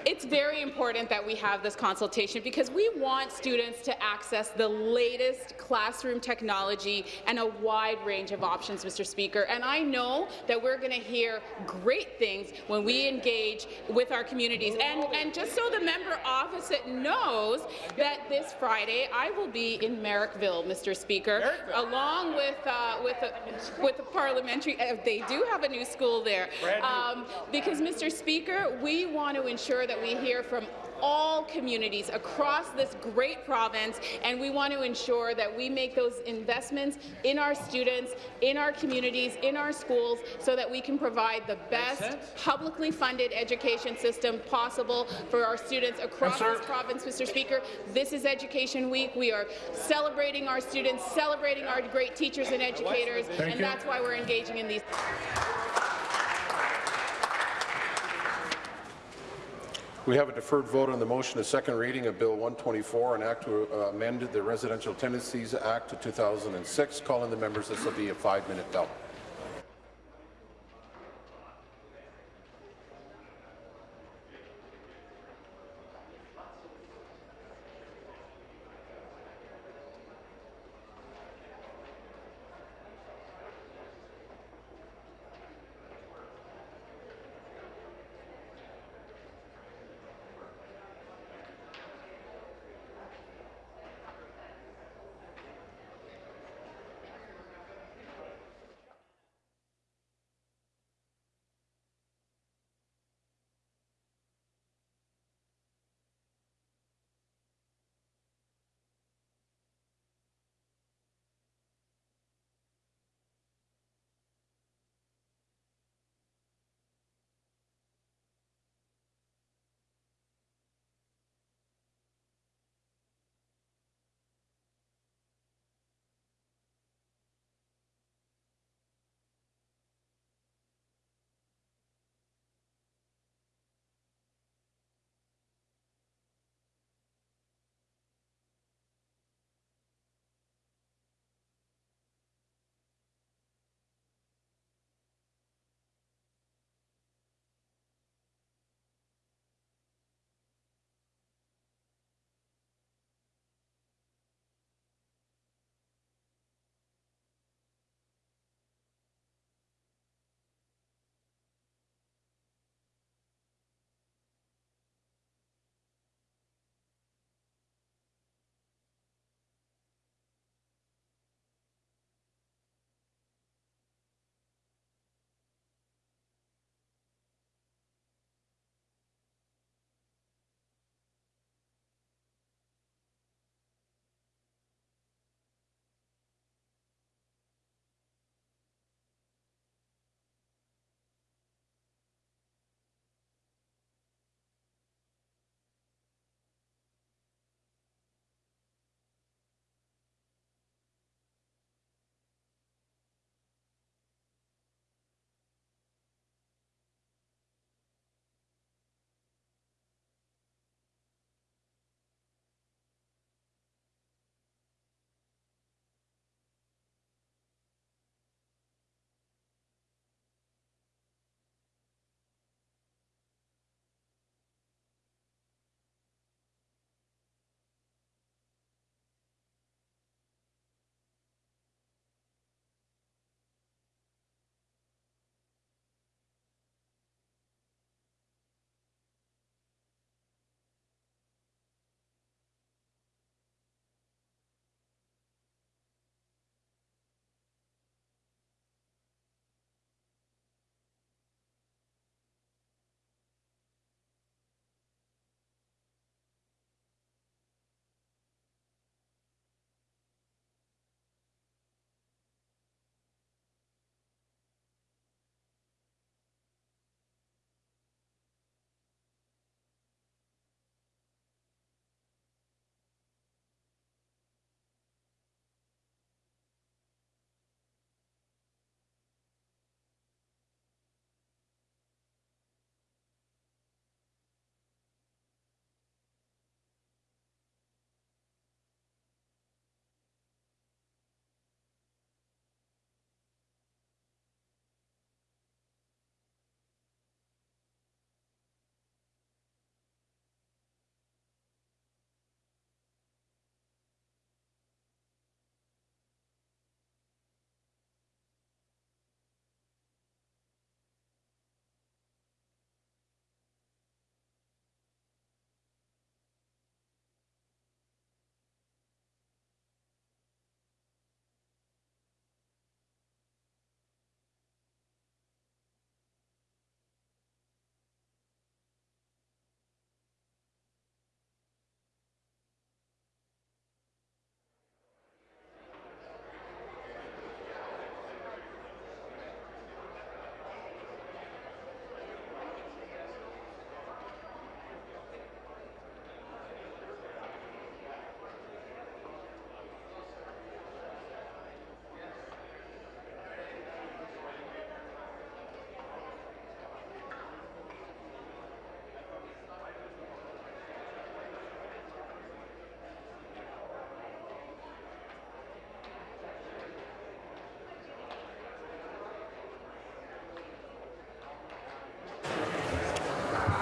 it's very important that we have this consultation because we want students to access the latest classroom technology and a wide range of options, Mr. Speaker. And I know that we're going to hear great things when we engage with our communities. And, and just so the member opposite knows that this Friday I will be in Merrickville, Mr. Speaker, along with uh, with a, with a parliamentary. Uh, they do have a new school there, um, because Mr. Speaker, we want to ensure that that we hear from all communities across this great province, and we want to ensure that we make those investments in our students, in our communities, in our schools, so that we can provide the best publicly funded education system possible for our students across yes, this province, Mr. Speaker. This is Education Week. We are celebrating our students, celebrating our great teachers and educators, Thank and you. that's why we're engaging in these. We have a deferred vote on the motion, a second reading of Bill 124, an act to uh, amend the Residential Tenancies Act of 2006. Calling the members, be a five-minute bell.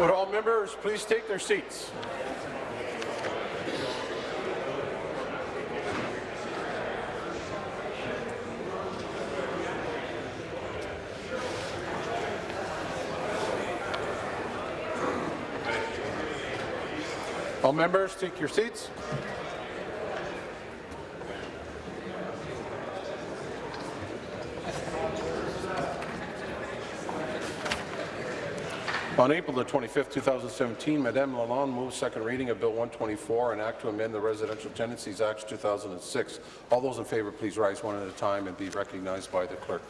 Would all members please take their seats? All members, take your seats. On April the 25th, 2017, Madame Lalonde moved second reading of Bill 124, an act to amend the Residential Tenancies Act 2006. All those in favour, please rise one at a time and be recognized by the clerk.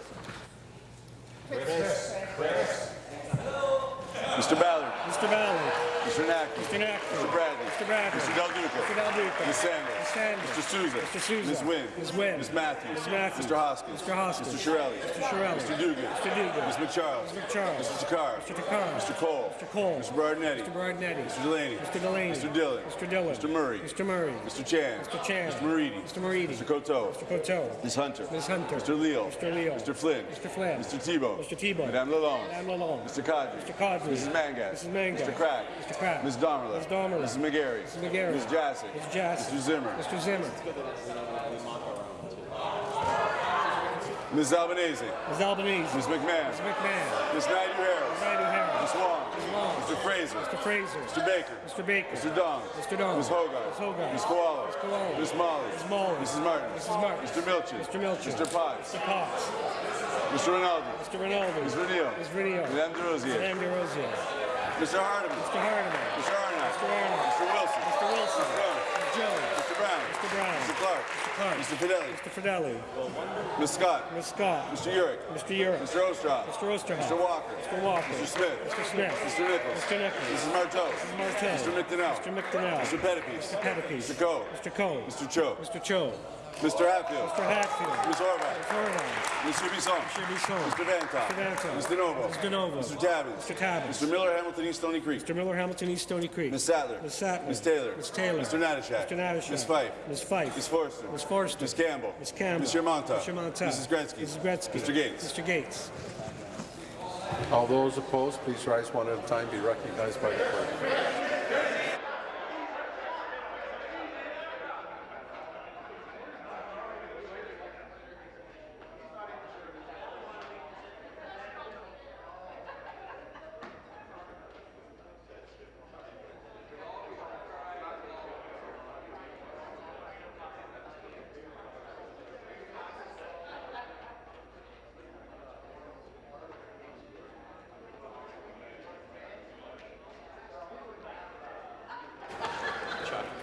Mr. Ballard. Mr. Ballard. Mr. Naqvi. Mr. Naqvi. Mr. Bradley. Mr. Bradley. Mr. Del Duca. Mr. Del Duca. Ms. Sandals. Ms. Sandals. Mr. Sousa. Mr. Sousa. Ms. Wynne. Ms. Wynne. Ms. Matthews. Ms. Matthews. Mr. Hoskins. Mr. Hoskins. Mr. Chiarelli. Mr. Chiarelli. Mr. Duguid. Mr. Duguid. Ms. MacCharles. Mr. MacCharles. Mr. Takhar. Mr. Takhar. Mr. Colle. Mr. Colle. Mr. Berardinetti. Mr. Berardinetti. Mr. Delaney. Mr. Delaney. Mr. Dhillon. Mr. Dhillon. Mr. Murray. Mr. Murray. Mr. Chan. Mr. Chan. Mr. Moridi. Mr. Moridi. Mr. Coteau. Mr. Coteau. Ms. Hunter. Ms. Hunter. Mr. Leal. Mr. Leal. Mr. Flynn. Mr. Flynn. Mr. Thibeault. Mr. Thibeault. Madame Lalonde. Madame Lalonde. Mr. Qaadri. Mr. Qaadri. Mrs. Mangat. Mrs. Mangat. Mr. Crack. Mr. Crack. Ms. Damerla. Ms. Damerla. Mrs. McGarry. Mrs. McGarry. Ms. Jaczek. Ms. Jaczek. Mr. Zimmer. Mr. Zimmer. Ms. Albanese. Ms. Albanese. Ms. McMahon. Ms. McMahon. Ms. Naidoo Harris. Ms. Naidoo Harris. Ms. Wong. Mr. Fraser. Mr. Fraser. Mr. Baker. Mr. Baker. Mr. Dong. Mr. Dong. Ms. Hoggarth. Ms. Hoggarth. Ms. Kiwala. Ms. Kiwala. Ms. Malhi. Ms. Malhi. Mrs. Martin. Mrs. Martin. Mr. Milczyn. Mr. Milczyn. Mr. Potts. Mr. Potts. Mr. Rinaldi. Mr. Rinaldi. Ms. Renio. Ms. Renio. Madame Des Rosiers. Madame Des Rosiers. Mr. Hardeman. Mr. Hardeman. Mr. Arnott. Mr. Arnott. Mr. Wilson. Mr. Wilson. Mr. Jones. Mr. Jones. Mr. Brown. Mr. Brown. Mr. Clark. Mr. Clark. Mr. Fedeli. Mr. Fedeli. Ms. Scott. Ms. Scott. Mr. Yurek. Mr. Yurek. Mr. Oosterhoff. Mr. Oosterhoff. Mr. Walker. Mr. Walker. Mr. Smith. Mr. Smith. Mr. Nicholls. Mr. Nicholls. Mrs. Martow. Mrs. Martow. Mr. McDonell. Mr. McDonell. Mr. Pettapiece. Mr. Pettapiece. Mr. Coe. Mr. Coe. Mr. Cho. Mr. Cho. Mr. Hatfield. Mr. Hatfield. Ms. Horwath. Ms. Horwath. Mr. Bisson. Mr. Bisson. Mr. Vanthof. Mr. Vanthof. Mr. Novo. Mr. Novo. Mr. Tabuns. Mr. Tabuns. Mr. Miller, Hamilton East Stoney Creek. Mr. Miller, Hamilton East Stoney Creek. Ms. Sattler. Ms. Sattler. Ms. Taylor. Ms. Taylor. Mr. Natyshak. Mr. Natyshak. Ms. Fife. Ms. Fife. Ms. Forster. Ms. Forster. Ms. Campbell. Ms. Campbell. Mr. Mantha. Mr. Mantha. Mrs. Gretzky. Mrs. Gretzky. Mr. Gates. Mr. Gates. All those opposed, please rise one at a time, be recognized by the clerk.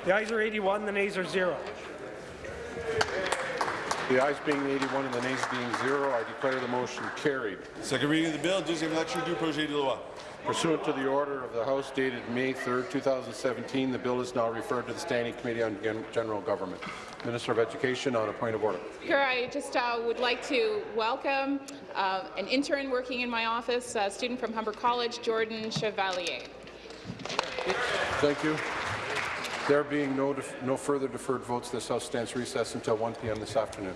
The ayes are 81, the nays are 0. The ayes being 81 and the nays being 0, I declare the motion carried. Second reading of the bill, deuxième lecture du projet de loi. Pursuant to the order of the House dated May 3, 2017, the bill is now referred to the Standing Committee on Gen- General Government. Minister of Education on a point of order. Speaker, I just uh, would like to welcome uh, an intern working in my office, a student from Humber College, Jordan Chevalier. Thank you. There being no, no further deferred votes, this House stands recessed until 1 p.m. this afternoon.